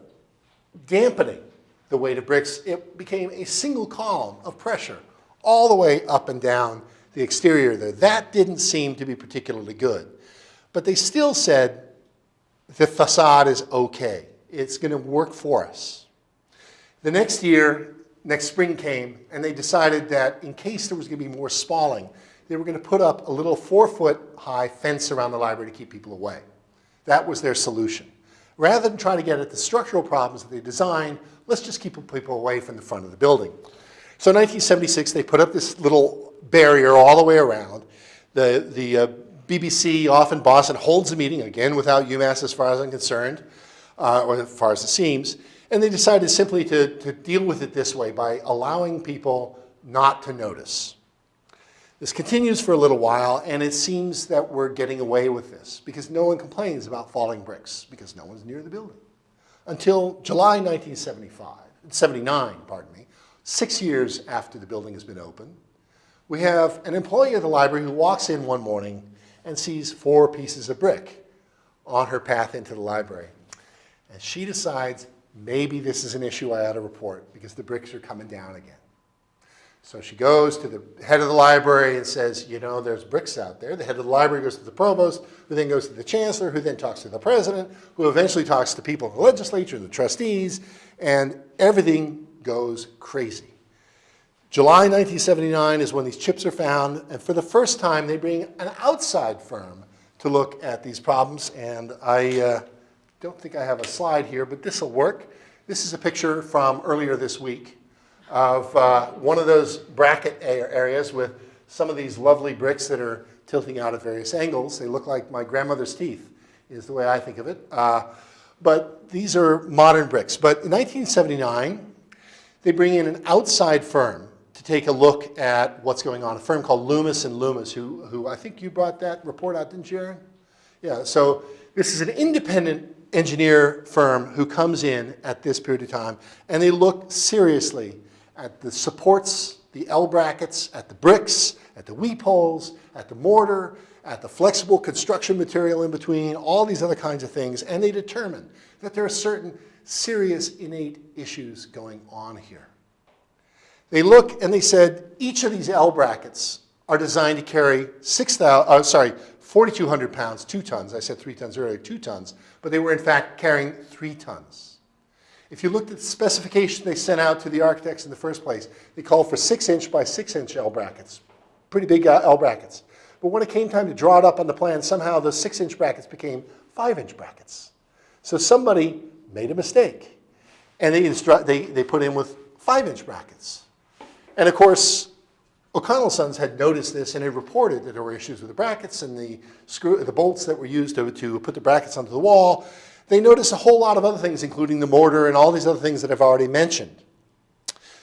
dampening the weight of bricks, it became a single column of pressure all the way up and down the exterior there. That didn't seem to be particularly good. But they still said the facade is okay. It's going to work for us. The next year, next spring came, and they decided that in case there was going to be more spalling, they were going to put up a little four-foot-high fence around the library to keep people away. That was their solution. Rather than try to get at the structural problems that they designed, let's just keep people away from the front of the building. So in 1976, they put up this little barrier all the way around. The, the uh, BBC off in Boston holds a meeting, again without UMass as far as I'm concerned, uh, or as far as it seems, and they decided simply to, to deal with it this way by allowing people not to notice. This continues for a little while, and it seems that we're getting away with this because no one complains about falling bricks because no one's near the building. Until July 1975, 79, pardon me, six years after the building has been open, we have an employee of the library who walks in one morning and sees four pieces of brick on her path into the library. And she decides, maybe this is an issue I ought to report because the bricks are coming down again. So she goes to the head of the library and says, you know, there's bricks out there. The head of the library goes to the provost, who then goes to the chancellor, who then talks to the president, who eventually talks to people in the legislature, the trustees, and everything goes crazy. July 1979 is when these chips are found, and for the first time, they bring an outside firm to look at these problems. And I uh, don't think I have a slide here, but this will work. This is a picture from earlier this week of uh, one of those bracket areas with some of these lovely bricks that are tilting out at various angles. They look like my grandmother's teeth, is the way I think of it. Uh, but these are modern bricks. But in 1979, they bring in an outside firm to take a look at what's going on, a firm called Loomis and Loomis, who, who I think you brought that report out, didn't you, Aaron? Yeah, so this is an independent engineer firm who comes in at this period of time, and they look seriously at the supports, the L brackets, at the bricks, at the weep holes, at the mortar, at the flexible construction material in between, all these other kinds of things, and they determine that there are certain serious innate issues going on here. They look and they said each of these L brackets are designed to carry 6,000, uh, sorry, 4,200 pounds, two tons. I said three tons earlier, two tons, but they were in fact carrying three tons. If you looked at the specification they sent out to the architects in the first place, they called for six inch by six inch L brackets, pretty big uh, L brackets. But when it came time to draw it up on the plan, somehow those six inch brackets became five inch brackets. So somebody made a mistake and they, they, they put in with five inch brackets. And of course, O'Connell Sons had noticed this and had reported that there were issues with the brackets and the, screw, the bolts that were used to, to put the brackets onto the wall. They noticed a whole lot of other things, including the mortar and all these other things that I've already mentioned.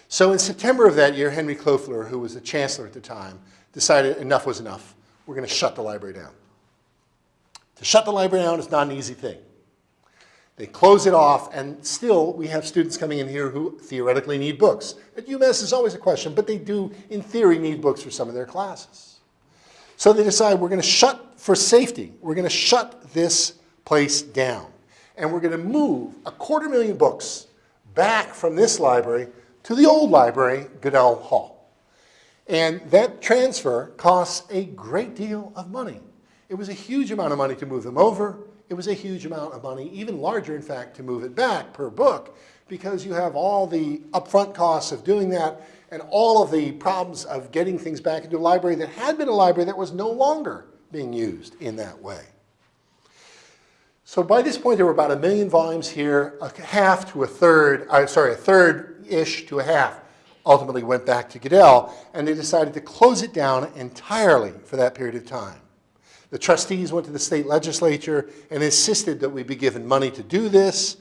So in September of that year, Henry Koffler, who was the chancellor at the time, decided enough was enough. We're going to shut the library down. To shut the library down is not an easy thing. They close it off, and still we have students coming in here who theoretically need books. At UMass is always a question, but they do, in theory, need books for some of their classes. So they decide we're going to shut, for safety, we're going to shut this place down and we're going to move a quarter million books back from this library to the old library, Goodell Hall. And that transfer costs a great deal of money. It was a huge amount of money to move them over. It was a huge amount of money, even larger, in fact, to move it back per book, because you have all the upfront costs of doing that and all of the problems of getting things back into a library that had been a library that was no longer being used in that way. So by this point, there were about a million volumes here, a half to a third, uh, sorry, a third-ish to a half ultimately went back to Goodell, and they decided to close it down entirely for that period of time. The trustees went to the state legislature and insisted that we be given money to do this.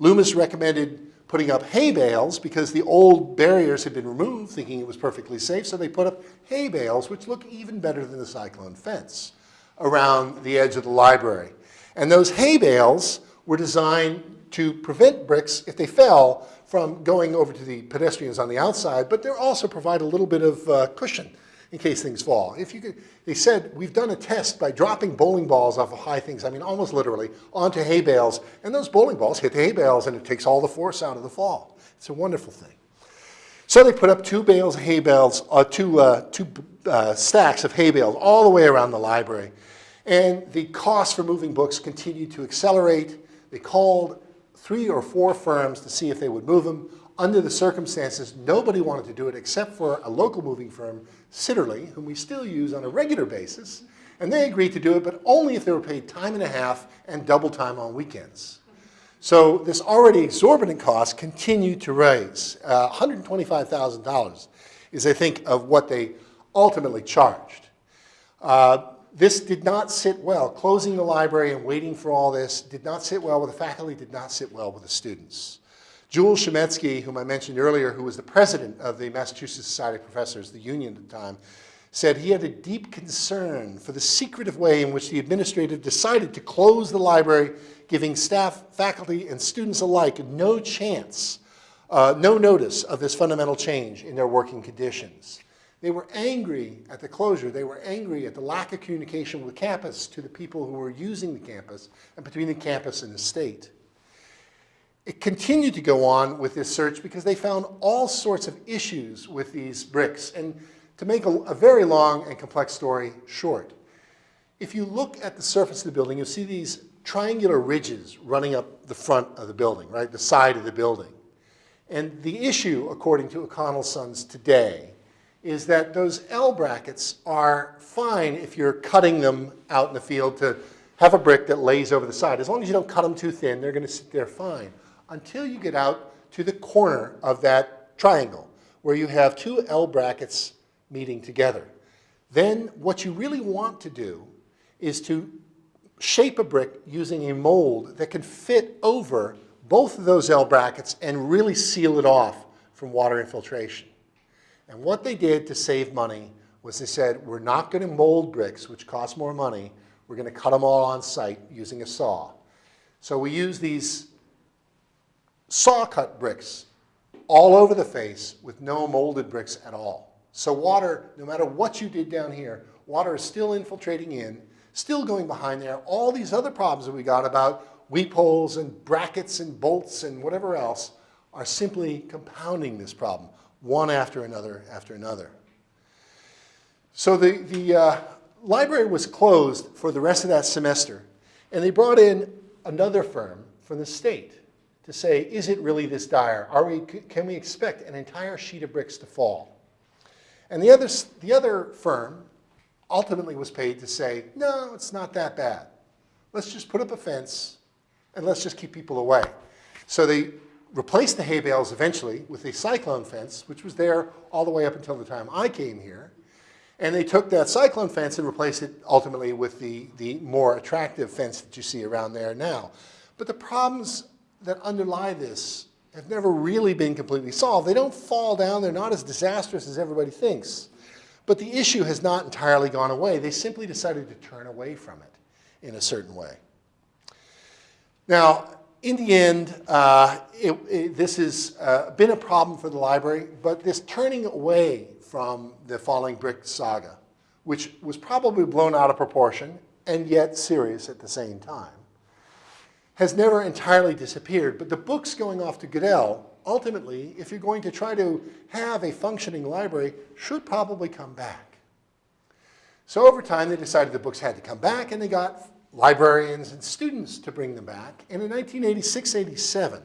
Loomis recommended putting up hay bales because the old barriers had been removed, thinking it was perfectly safe, so they put up hay bales, which look even better than the cyclone fence, around the edge of the library. And those hay bales were designed to prevent bricks, if they fell, from going over to the pedestrians on the outside, but they also provide a little bit of uh, cushion in case things fall. If you could, they said, we've done a test by dropping bowling balls off of high things, I mean almost literally, onto hay bales, and those bowling balls hit the hay bales and it takes all the force out of the fall. It's a wonderful thing. So they put up two bales of hay bales, uh, two, uh, two uh, stacks of hay bales all the way around the library. And the cost for moving books continued to accelerate. They called three or four firms to see if they would move them. under the circumstances, nobody wanted to do it except for a local moving firm, Sitterly, whom we still use on a regular basis. And they agreed to do it, but only if they were paid time and a half and double time on weekends. So this already exorbitant cost continued to raise. Uh, $125,000 is, I think, of what they ultimately charged. Uh, this did not sit well. Closing the library and waiting for all this did not sit well with the faculty, did not sit well with the students. Jules Chametzky, whom I mentioned earlier, who was the president of the Massachusetts Society of Professors, the union at the time, said he had a deep concern for the secretive way in which the administrative decided to close the library, giving staff, faculty, and students alike no chance, uh, no notice of this fundamental change in their working conditions. They were angry at the closure. They were angry at the lack of communication with campus to the people who were using the campus and between the campus and the state. It continued to go on with this search because they found all sorts of issues with these bricks. And to make a, a very long and complex story short, if you look at the surface of the building, you'll see these triangular ridges running up the front of the building, right, the side of the building. And the issue, according to O'Connell Sons today, is that those L brackets are fine if you're cutting them out in the field to have a brick that lays over the side. As long as you don't cut them too thin, they're going to sit there fine until you get out to the corner of that triangle where you have two L brackets meeting together. Then what you really want to do is to shape a brick using a mold that can fit over both of those L brackets and really seal it off from water infiltration. And what they did to save money was they said, we're not going to mold bricks, which cost more money. We're going to cut them all on site using a saw. So we use these saw cut bricks all over the face with no molded bricks at all. So water, no matter what you did down here, water is still infiltrating in, still going behind there. All these other problems that we got about weep holes and brackets and bolts and whatever else are simply compounding this problem one after another after another. So the, the uh, library was closed for the rest of that semester, and they brought in another firm from the state say, is it really this dire? Are we, can we expect an entire sheet of bricks to fall? And the other, the other firm ultimately was paid to say, no, it's not that bad. Let's just put up a fence and let's just keep people away. So they replaced the hay bales eventually with a cyclone fence, which was there all the way up until the time I came here. And they took that cyclone fence and replaced it ultimately with the, the more attractive fence that you see around there now. But the problems that underlie this have never really been completely solved. They don't fall down. They're not as disastrous as everybody thinks. But the issue has not entirely gone away. They simply decided to turn away from it in a certain way. Now, in the end, uh, it, it, this has uh, been a problem for the library, but this turning away from the falling brick saga, which was probably blown out of proportion and yet serious at the same time, has never entirely disappeared. But the books going off to Goodell, ultimately, if you're going to try to have a functioning library, should probably come back. So over time, they decided the books had to come back, and they got librarians and students to bring them back. And in 1986-87,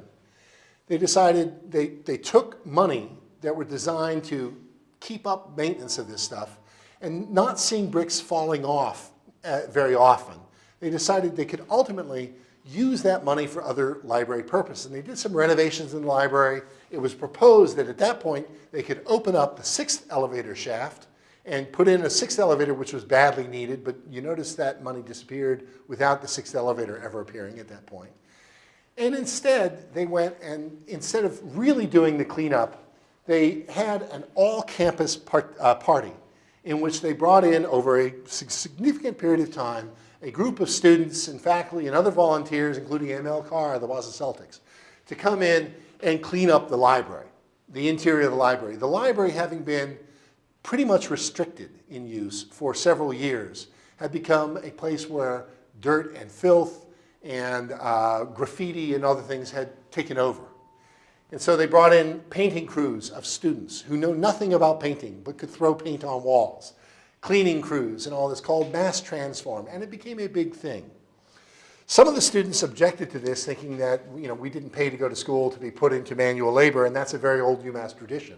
they decided they, they took money that were designed to keep up maintenance of this stuff and not seeing bricks falling off uh, very often. They decided they could ultimately use that money for other library purposes. And they did some renovations in the library. It was proposed that at that point they could open up the sixth elevator shaft and put in a sixth elevator, which was badly needed, but you notice that money disappeared without the sixth elevator ever appearing at that point. And instead, they went and instead of really doing the cleanup, they had an all-campus part, uh, party in which they brought in over a significant period of time a group of students and faculty and other volunteers, including ML Carr, of the Boston Celtics, to come in and clean up the library, the interior of the library. The library having been pretty much restricted in use for several years, had become a place where dirt and filth and uh, graffiti and other things had taken over. And so they brought in painting crews of students who know nothing about painting but could throw paint on walls, cleaning crews and all this called mass transform, and it became a big thing. Some of the students objected to this, thinking that you know, we didn't pay to go to school to be put into manual labor, and that's a very old UMass tradition.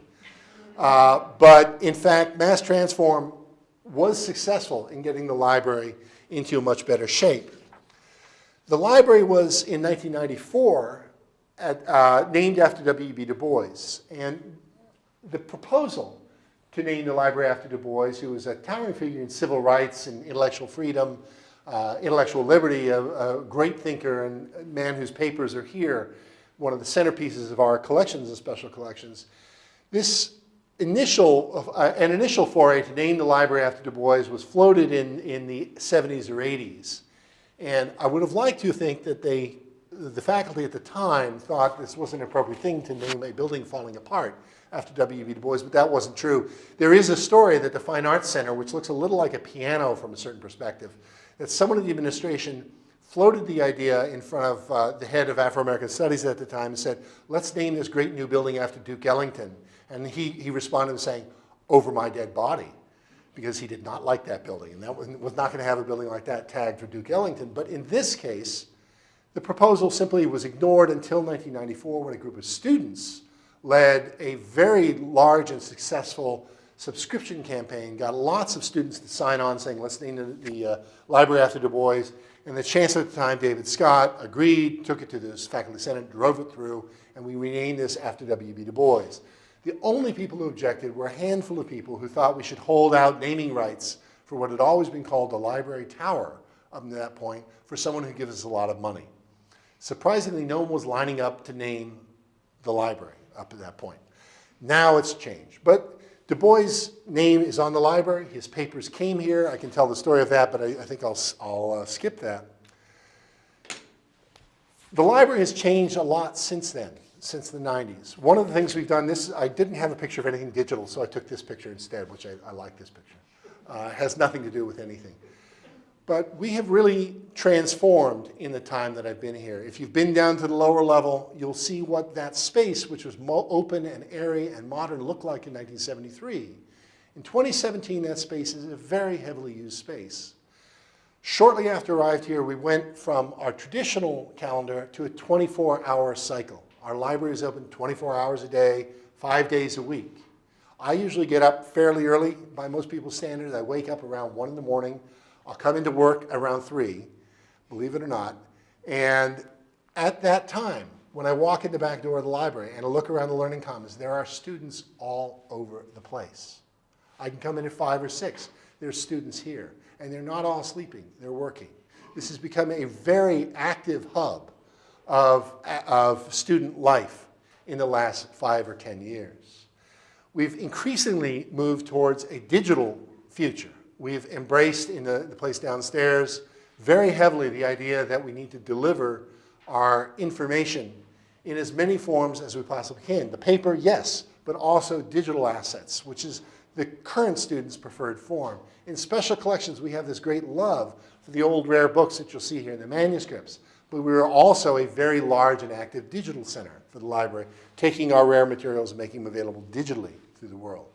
Uh, but in fact, Mass Transform was successful in getting the library into a much better shape. The library was, in 1994, at, uh, named after W.E.B. Du Bois. And the proposal to name the library after Du Bois, who was a towering figure in civil rights and intellectual freedom, uh, intellectual liberty, a, a great thinker and a man whose papers are here, one of the centerpieces of our collections and special collections. This initial, uh, an initial foray to name the library after Du Bois was floated in, in the 70s or 80s. And I would have liked to think that they, the faculty at the time thought this wasn't an appropriate thing to name a building falling apart after W.E.B. Du Bois, but that wasn't true. There is a story that the Fine Arts Center, which looks a little like a piano from a certain perspective, that someone in the administration floated the idea in front of uh, the head of Afro-American Studies at the time and said, let's name this great new building after Duke Ellington. And he, he responded saying, over my dead body, because he did not like that building. And that was, was not going to have a building like that tagged for Duke Ellington. But in this case, the proposal simply was ignored until 1994 when a group of students led a very large and successful subscription campaign, got lots of students to sign on saying, let's name the, the uh, library after Du Bois. And the chancellor at the time, David Scott, agreed, took it to the faculty senate, drove it through, and we renamed this after W.B. Du Bois. The only people who objected were a handful of people who thought we should hold out naming rights for what had always been called the library tower up to that point for someone who gives us a lot of money. Surprisingly, no one was lining up to name the library up to that point. Now it's changed. But Du Bois' name is on the library. His papers came here. I can tell the story of that, but I, I think I'll, I'll uh, skip that. The library has changed a lot since then, since the 90s. One of the things we've done, this I didn't have a picture of anything digital, so I took this picture instead, which I, I like this picture. Uh, has nothing to do with anything. But we have really transformed in the time that I've been here. If you've been down to the lower level, you'll see what that space, which was open and airy and modern, looked like in 1973. In 2017, that space is a very heavily used space. Shortly after I arrived here, we went from our traditional calendar to a 24-hour cycle. Our library is open 24 hours a day, five days a week. I usually get up fairly early by most people's standards. I wake up around 1 in the morning. I'll come into work around 3, believe it or not. And at that time, when I walk in the back door of the library and I look around the Learning Commons, there are students all over the place. I can come in at 5 or 6. There's students here. And they're not all sleeping. They're working. This has become a very active hub of, of student life in the last 5 or 10 years. We've increasingly moved towards a digital future We've embraced in the, the place downstairs very heavily the idea that we need to deliver our information in as many forms as we possibly can. The paper, yes, but also digital assets, which is the current student's preferred form. In special collections, we have this great love for the old rare books that you'll see here, in the manuscripts. But we are also a very large and active digital center for the library, taking our rare materials and making them available digitally through the world.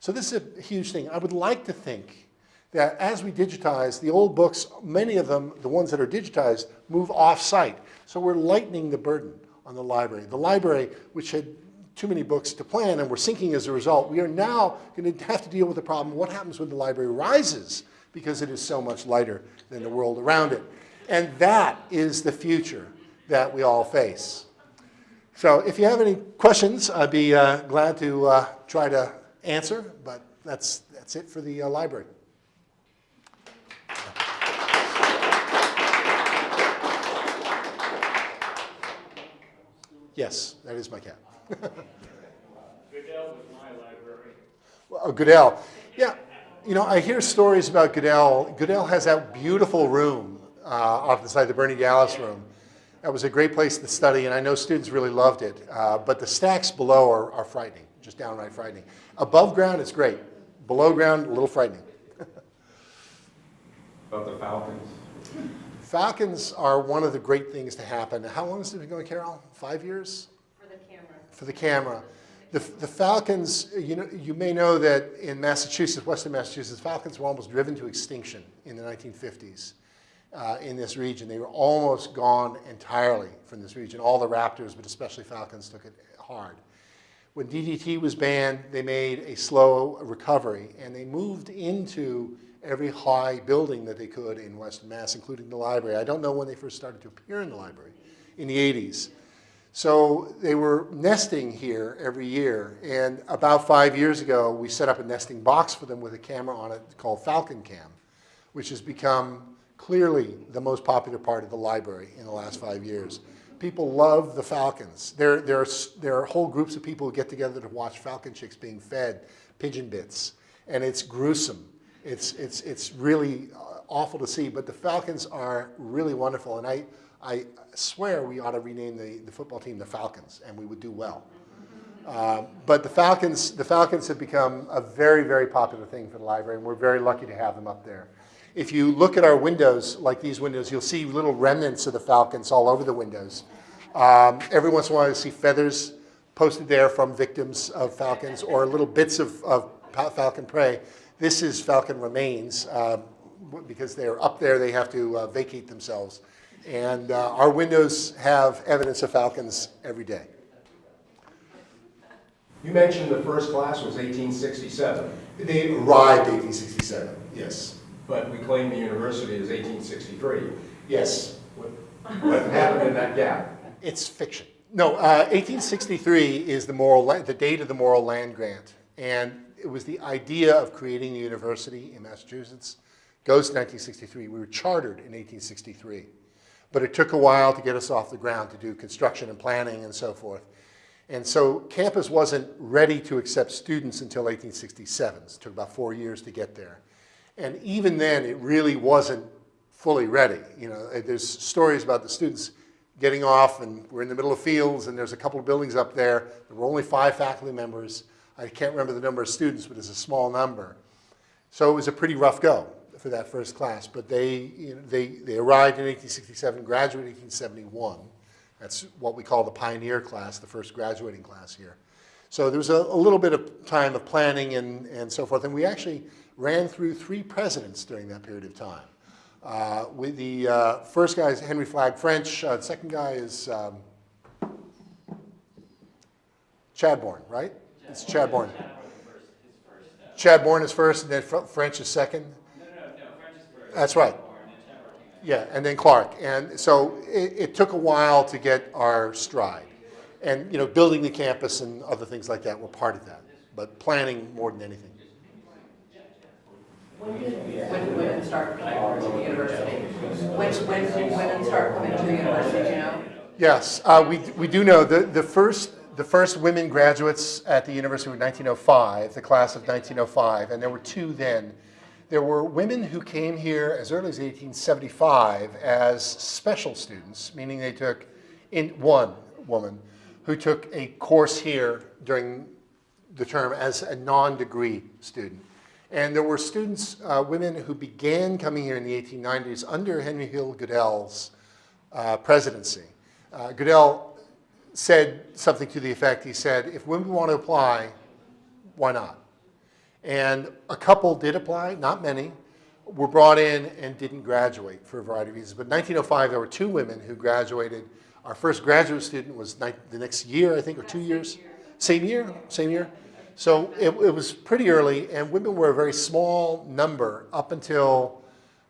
So this is a huge thing. I would like to think that as we digitize, the old books, many of them, the ones that are digitized, move off-site. So we're lightening the burden on the library. The library, which had too many books to plan and we're sinking as a result, we are now going to have to deal with the problem, what happens when the library rises because it is so much lighter than the world around it. And that is the future that we all face. So if you have any questions, I'd be uh, glad to uh, try to answer, but that's, that's it for the uh, library. Yes, that is my cat. Goodell was my library. Well, oh, Goodell. Yeah, you know, I hear stories about Goodell. Goodell has that beautiful room uh, off the side, the Bernie Dallas room. That was a great place to study, and I know students really loved it. Uh, but the stacks below are, are frightening, just downright frightening. Above ground, it's great. Below ground, a little frightening. About the Falcons? Falcons are one of the great things to happen. How long has it been going, Carol? Five years? For the camera. For the camera. The, the Falcons, you, know, you may know that in Massachusetts, western Massachusetts, Falcons were almost driven to extinction in the 1950s. uh, in this region. They were almost gone entirely from this region. All the raptors, but especially falcons, took it hard. When DDT was banned, they made a slow recovery, and they moved into every high building that they could in Western Mass, including the library. I don't know when they first started to appear in the library, in the 80s. So they were nesting here every year, and about five years ago, we set up a nesting box for them with a camera on it called Falcon Cam, which has become clearly the most popular part of the library in the last five years. People love the falcons. There, there, are, there are whole groups of people who get together to watch falcon chicks being fed pigeon bits, and it's gruesome. It's, it's, it's really uh, awful to see, but the falcons are really wonderful, and I, I swear we ought to rename the, the football team the Falcons, and we would do well. Um, But the Falcons, the Falcons have become a very, very popular thing for the library, and we're very lucky to have them up there. If you look at our windows, like these windows, you'll see little remnants of the Falcons all over the windows. Um, Every once in a while, you see feathers posted there from victims of falcons, or little bits of, of falcon prey. This is falcon remains, w- because they're up there, they have to uh, vacate themselves. And uh, our windows have evidence of falcons every day. You mentioned the first class was 1867, They arrived 1867, yes. but we claim the university is 1863. Yes. What what happened in that gap? It's fiction. No, uh, 1863 is the Morrill, the date of the Morrill Land Grant. And it was the idea of creating a university in Massachusetts. Goes to 1963. We were chartered in 1863. But it took a while to get us off the ground to do construction and planning and so forth. And so campus wasn't ready to accept students until 1867. It took about four years to get there. And even then, it really wasn't fully ready. You know, uh, there's stories about the students getting off and we're in the middle of fields and there's a couple of buildings up there. There were only five faculty members. I can't remember the number of students, but it's a small number. So it was a pretty rough go for that first class, but they, you know, they, they arrived in 1867, graduated in 1871. That's what we call the pioneer class, the first graduating class here. So there was a, a little bit of time of planning and, and so forth, and we actually ran through three presidents during that period of time. Uh, with the uh, first guy is Henry Flagg French, uh, the second guy is um, Chadbourne, right? It's Chadbourne. Chadbourne is first, and then French is second? No, no, no, French is first. That's right. Or, and then Trevor came out. Yeah, and then Clark. And so it, it took a while to get our stride. And, you know, building the campus and other things like that were part of that, but planning more than anything. When did, when women start coming to the university? When, when did women start coming to the university, you know? Yes, uh, we, we do know the, the first the first women graduates at the university were 1905, the class of 1905, and there were two then. There were women who came here as early as 1875 as special students, meaning they took in one woman who took a course here during the term as a non-degree student. And there were students, uh, women who began coming here in the 1890s under Henry Hill Goodell's uh, presidency. Uh, Goodell said something to the effect, he said, if women want to apply, why not? And a couple did apply, not many, were brought in and didn't graduate for a variety of reasons. But in 1905, there were two women who graduated. Our first graduate student was the next year, I think, or two years? Same year, same year? So it, it was pretty early, and women were a very small number up until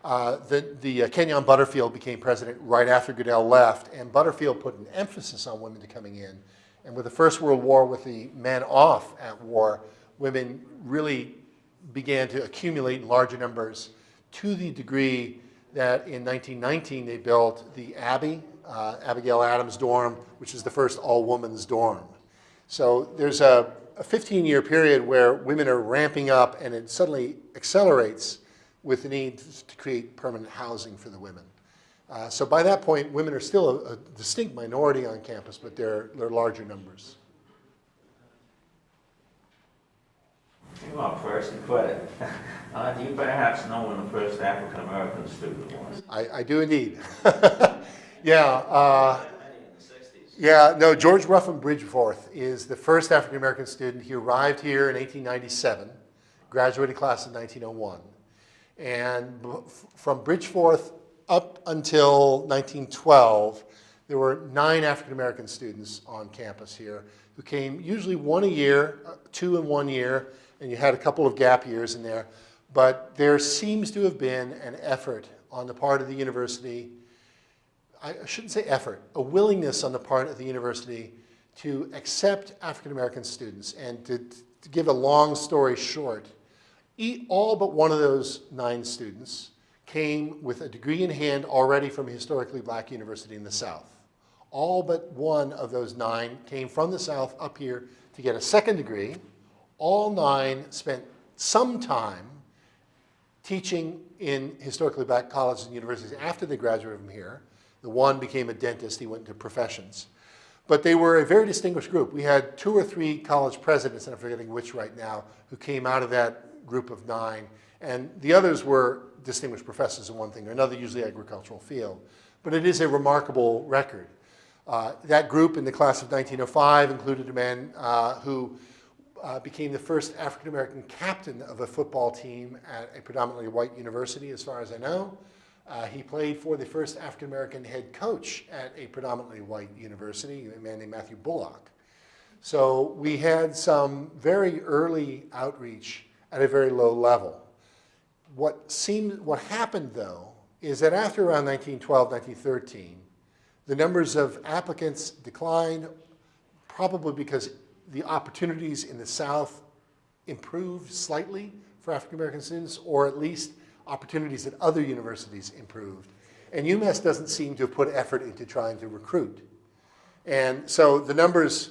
uh, the, the uh, Kenyon Butterfield became president right after Goodell left, and Butterfield put an emphasis on women coming in. And with the First World War, with the men off at war, women really began to accumulate in larger numbers to the degree that in 1919 they built the Abbey, uh, Abigail Adams dorm, which is the first all-women's dorm. So there's a, a 15-year period where women are ramping up and it suddenly accelerates with the need to create permanent housing for the women. Uh, so by that point, women are still a, a distinct minority on campus, but they're, they're larger numbers. Well, first, but uh, do you perhaps know when the first African-American student was? I, I do indeed. yeah, uh, Many in the sixties. yeah, no, George Ruffin Bridgeforth is the first African-American student. He arrived here in 1897, graduated class in 1901. And from Bridgeforth up until 1912, there were nine African-American students on campus here who came usually one a year, uh, two in one year, and you had a couple of gap years in there. But there seems to have been an effort on the part of the university, I shouldn't say effort, a willingness on the part of the university to accept African-American students. And to, to give a long story short, all but one of those nine students came with a degree in hand already from a historically black university in the South. All but one of those nine came from the South up here to get a second degree. All nine spent some time teaching in historically black colleges and universities after they graduated from here. The one became a dentist, he went into professions. But they were a very distinguished group. We had two or three college presidents, and I'm forgetting which right now, who came out of that group of nine. And the others were distinguished professors in one thing or another, usually agricultural field. But it is a remarkable record. Uh, that group in the class of 1905 included a man uh, who uh, became the first African-American captain of a football team at a predominantly white university, as far as I know. Uh, he played for the first African-American head coach at a predominantly white university, a man named Matthew Bullock. So we had some very early outreach at a very low level. What seemed, what happened though, is that after around 1912, 1913, the numbers of applicants declined, probably because the opportunities in the South improved slightly for African American students, or at least opportunities at other universities improved. And UMass doesn't seem to have put effort into trying to recruit. And so the numbers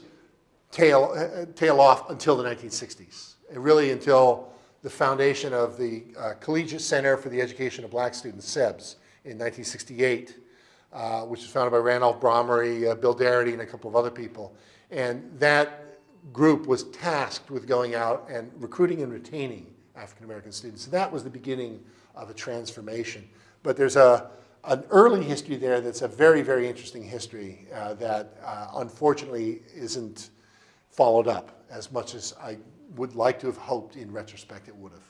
tail, tail off until the 1960s, and really until the foundation of the uh, Collegiate Center for the Education of Black Students, SEBS, in 1968, uh, which was founded by Randolph Bromery, uh, Bill Darity, and a couple of other people. And that group was tasked with going out and recruiting and retaining African American students. So that was the beginning of a transformation. But there's a, an early history there that's a very, very interesting history uh, that uh, unfortunately isn't followed up as much as I would like to have hoped in retrospect it would have.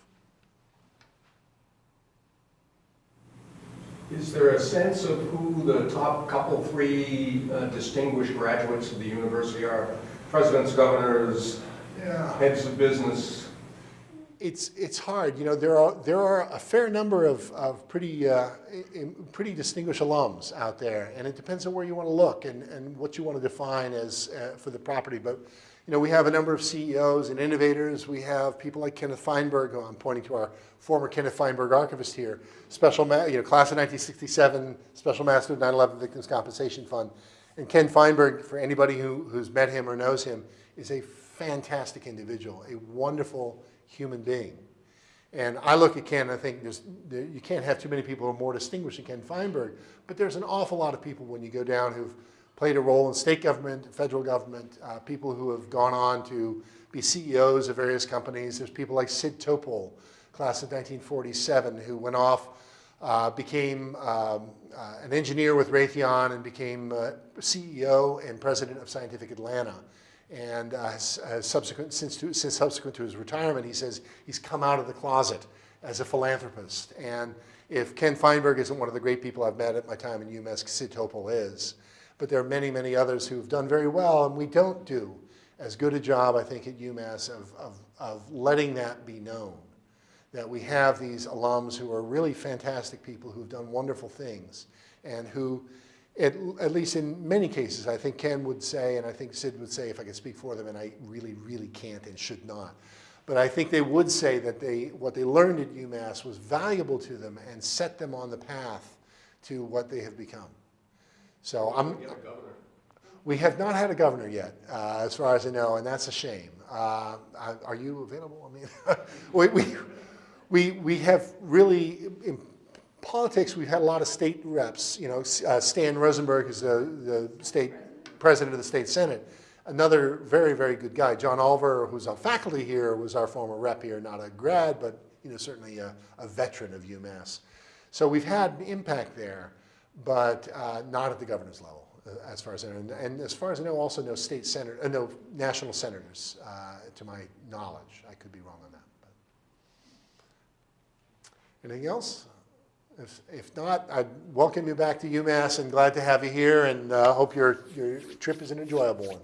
Is there a sense of who the top couple, three uh, distinguished graduates of the university are? Presidents, governors, heads of business? It's, it's hard, you know, there are, there are a fair number of, of pretty, uh, pretty distinguished alums out there, and it depends on where you want to look and, and what you want to define as, uh, for the property. But, you know, we have a number of CEOs and innovators. We have people like Kenneth Feinberg, who I'm pointing to our former Kenneth Feinberg archivist here, special, you know, class of 1967, special master of 9/11 Victims Compensation Fund. And Ken Feinberg, for anybody who, who's met him or knows him, is a fantastic individual, a wonderful human being. And I look at Ken and I think there's, there, you can't have too many people who are more distinguished than Ken Feinberg, but there's an awful lot of people when you go down who've played a role in state government, federal government, uh, people who have gone on to be CEOs of various companies. There's people like Sid Topol, class of 1947, who went off, uh, became um, uh, an engineer with Raytheon and became uh, CEO and president of Scientific Atlanta. And uh, has, has subsequent, since, to, since subsequent to his retirement, he says he's come out of the closet as a philanthropist. And if Ken Feinberg isn't one of the great people I've met at my time in UMass, Sid Topol is. But there are many, many others who've done very well, and we don't do as good a job, I think, at UMass of, of, of letting that be known. That we have these alums who are really fantastic people who've done wonderful things and who, at, at least in many cases, I think Ken would say, and I think Sid would say, if I could speak for them, and I really, really can't and should not. But I think they would say that they, what they learned at UMass was valuable to them and set them on the path to what they have become. So I'm, we have not had a governor yet, uh, as far as I know, and that's a shame. Uh, Are you available? I mean, we, we, we, we have really, in politics, we've had a lot of state reps. You know, uh, Stan Rosenberg is the, the state president of the state senate. Another very, very good guy, John Olver, who's on faculty here, was our former rep here, not a grad, but you know, certainly a, a veteran of UMass. So we've had impact there, but uh, not at the governor's level, uh, as far as I know. And, and as far as I know, also no state senator, uh, no national senators, uh, to my knowledge. I could be wrong on that. But. Anything else? If, if not, I'd welcome you back to UMass and glad to have you here and uh, hope your, your trip is an enjoyable one.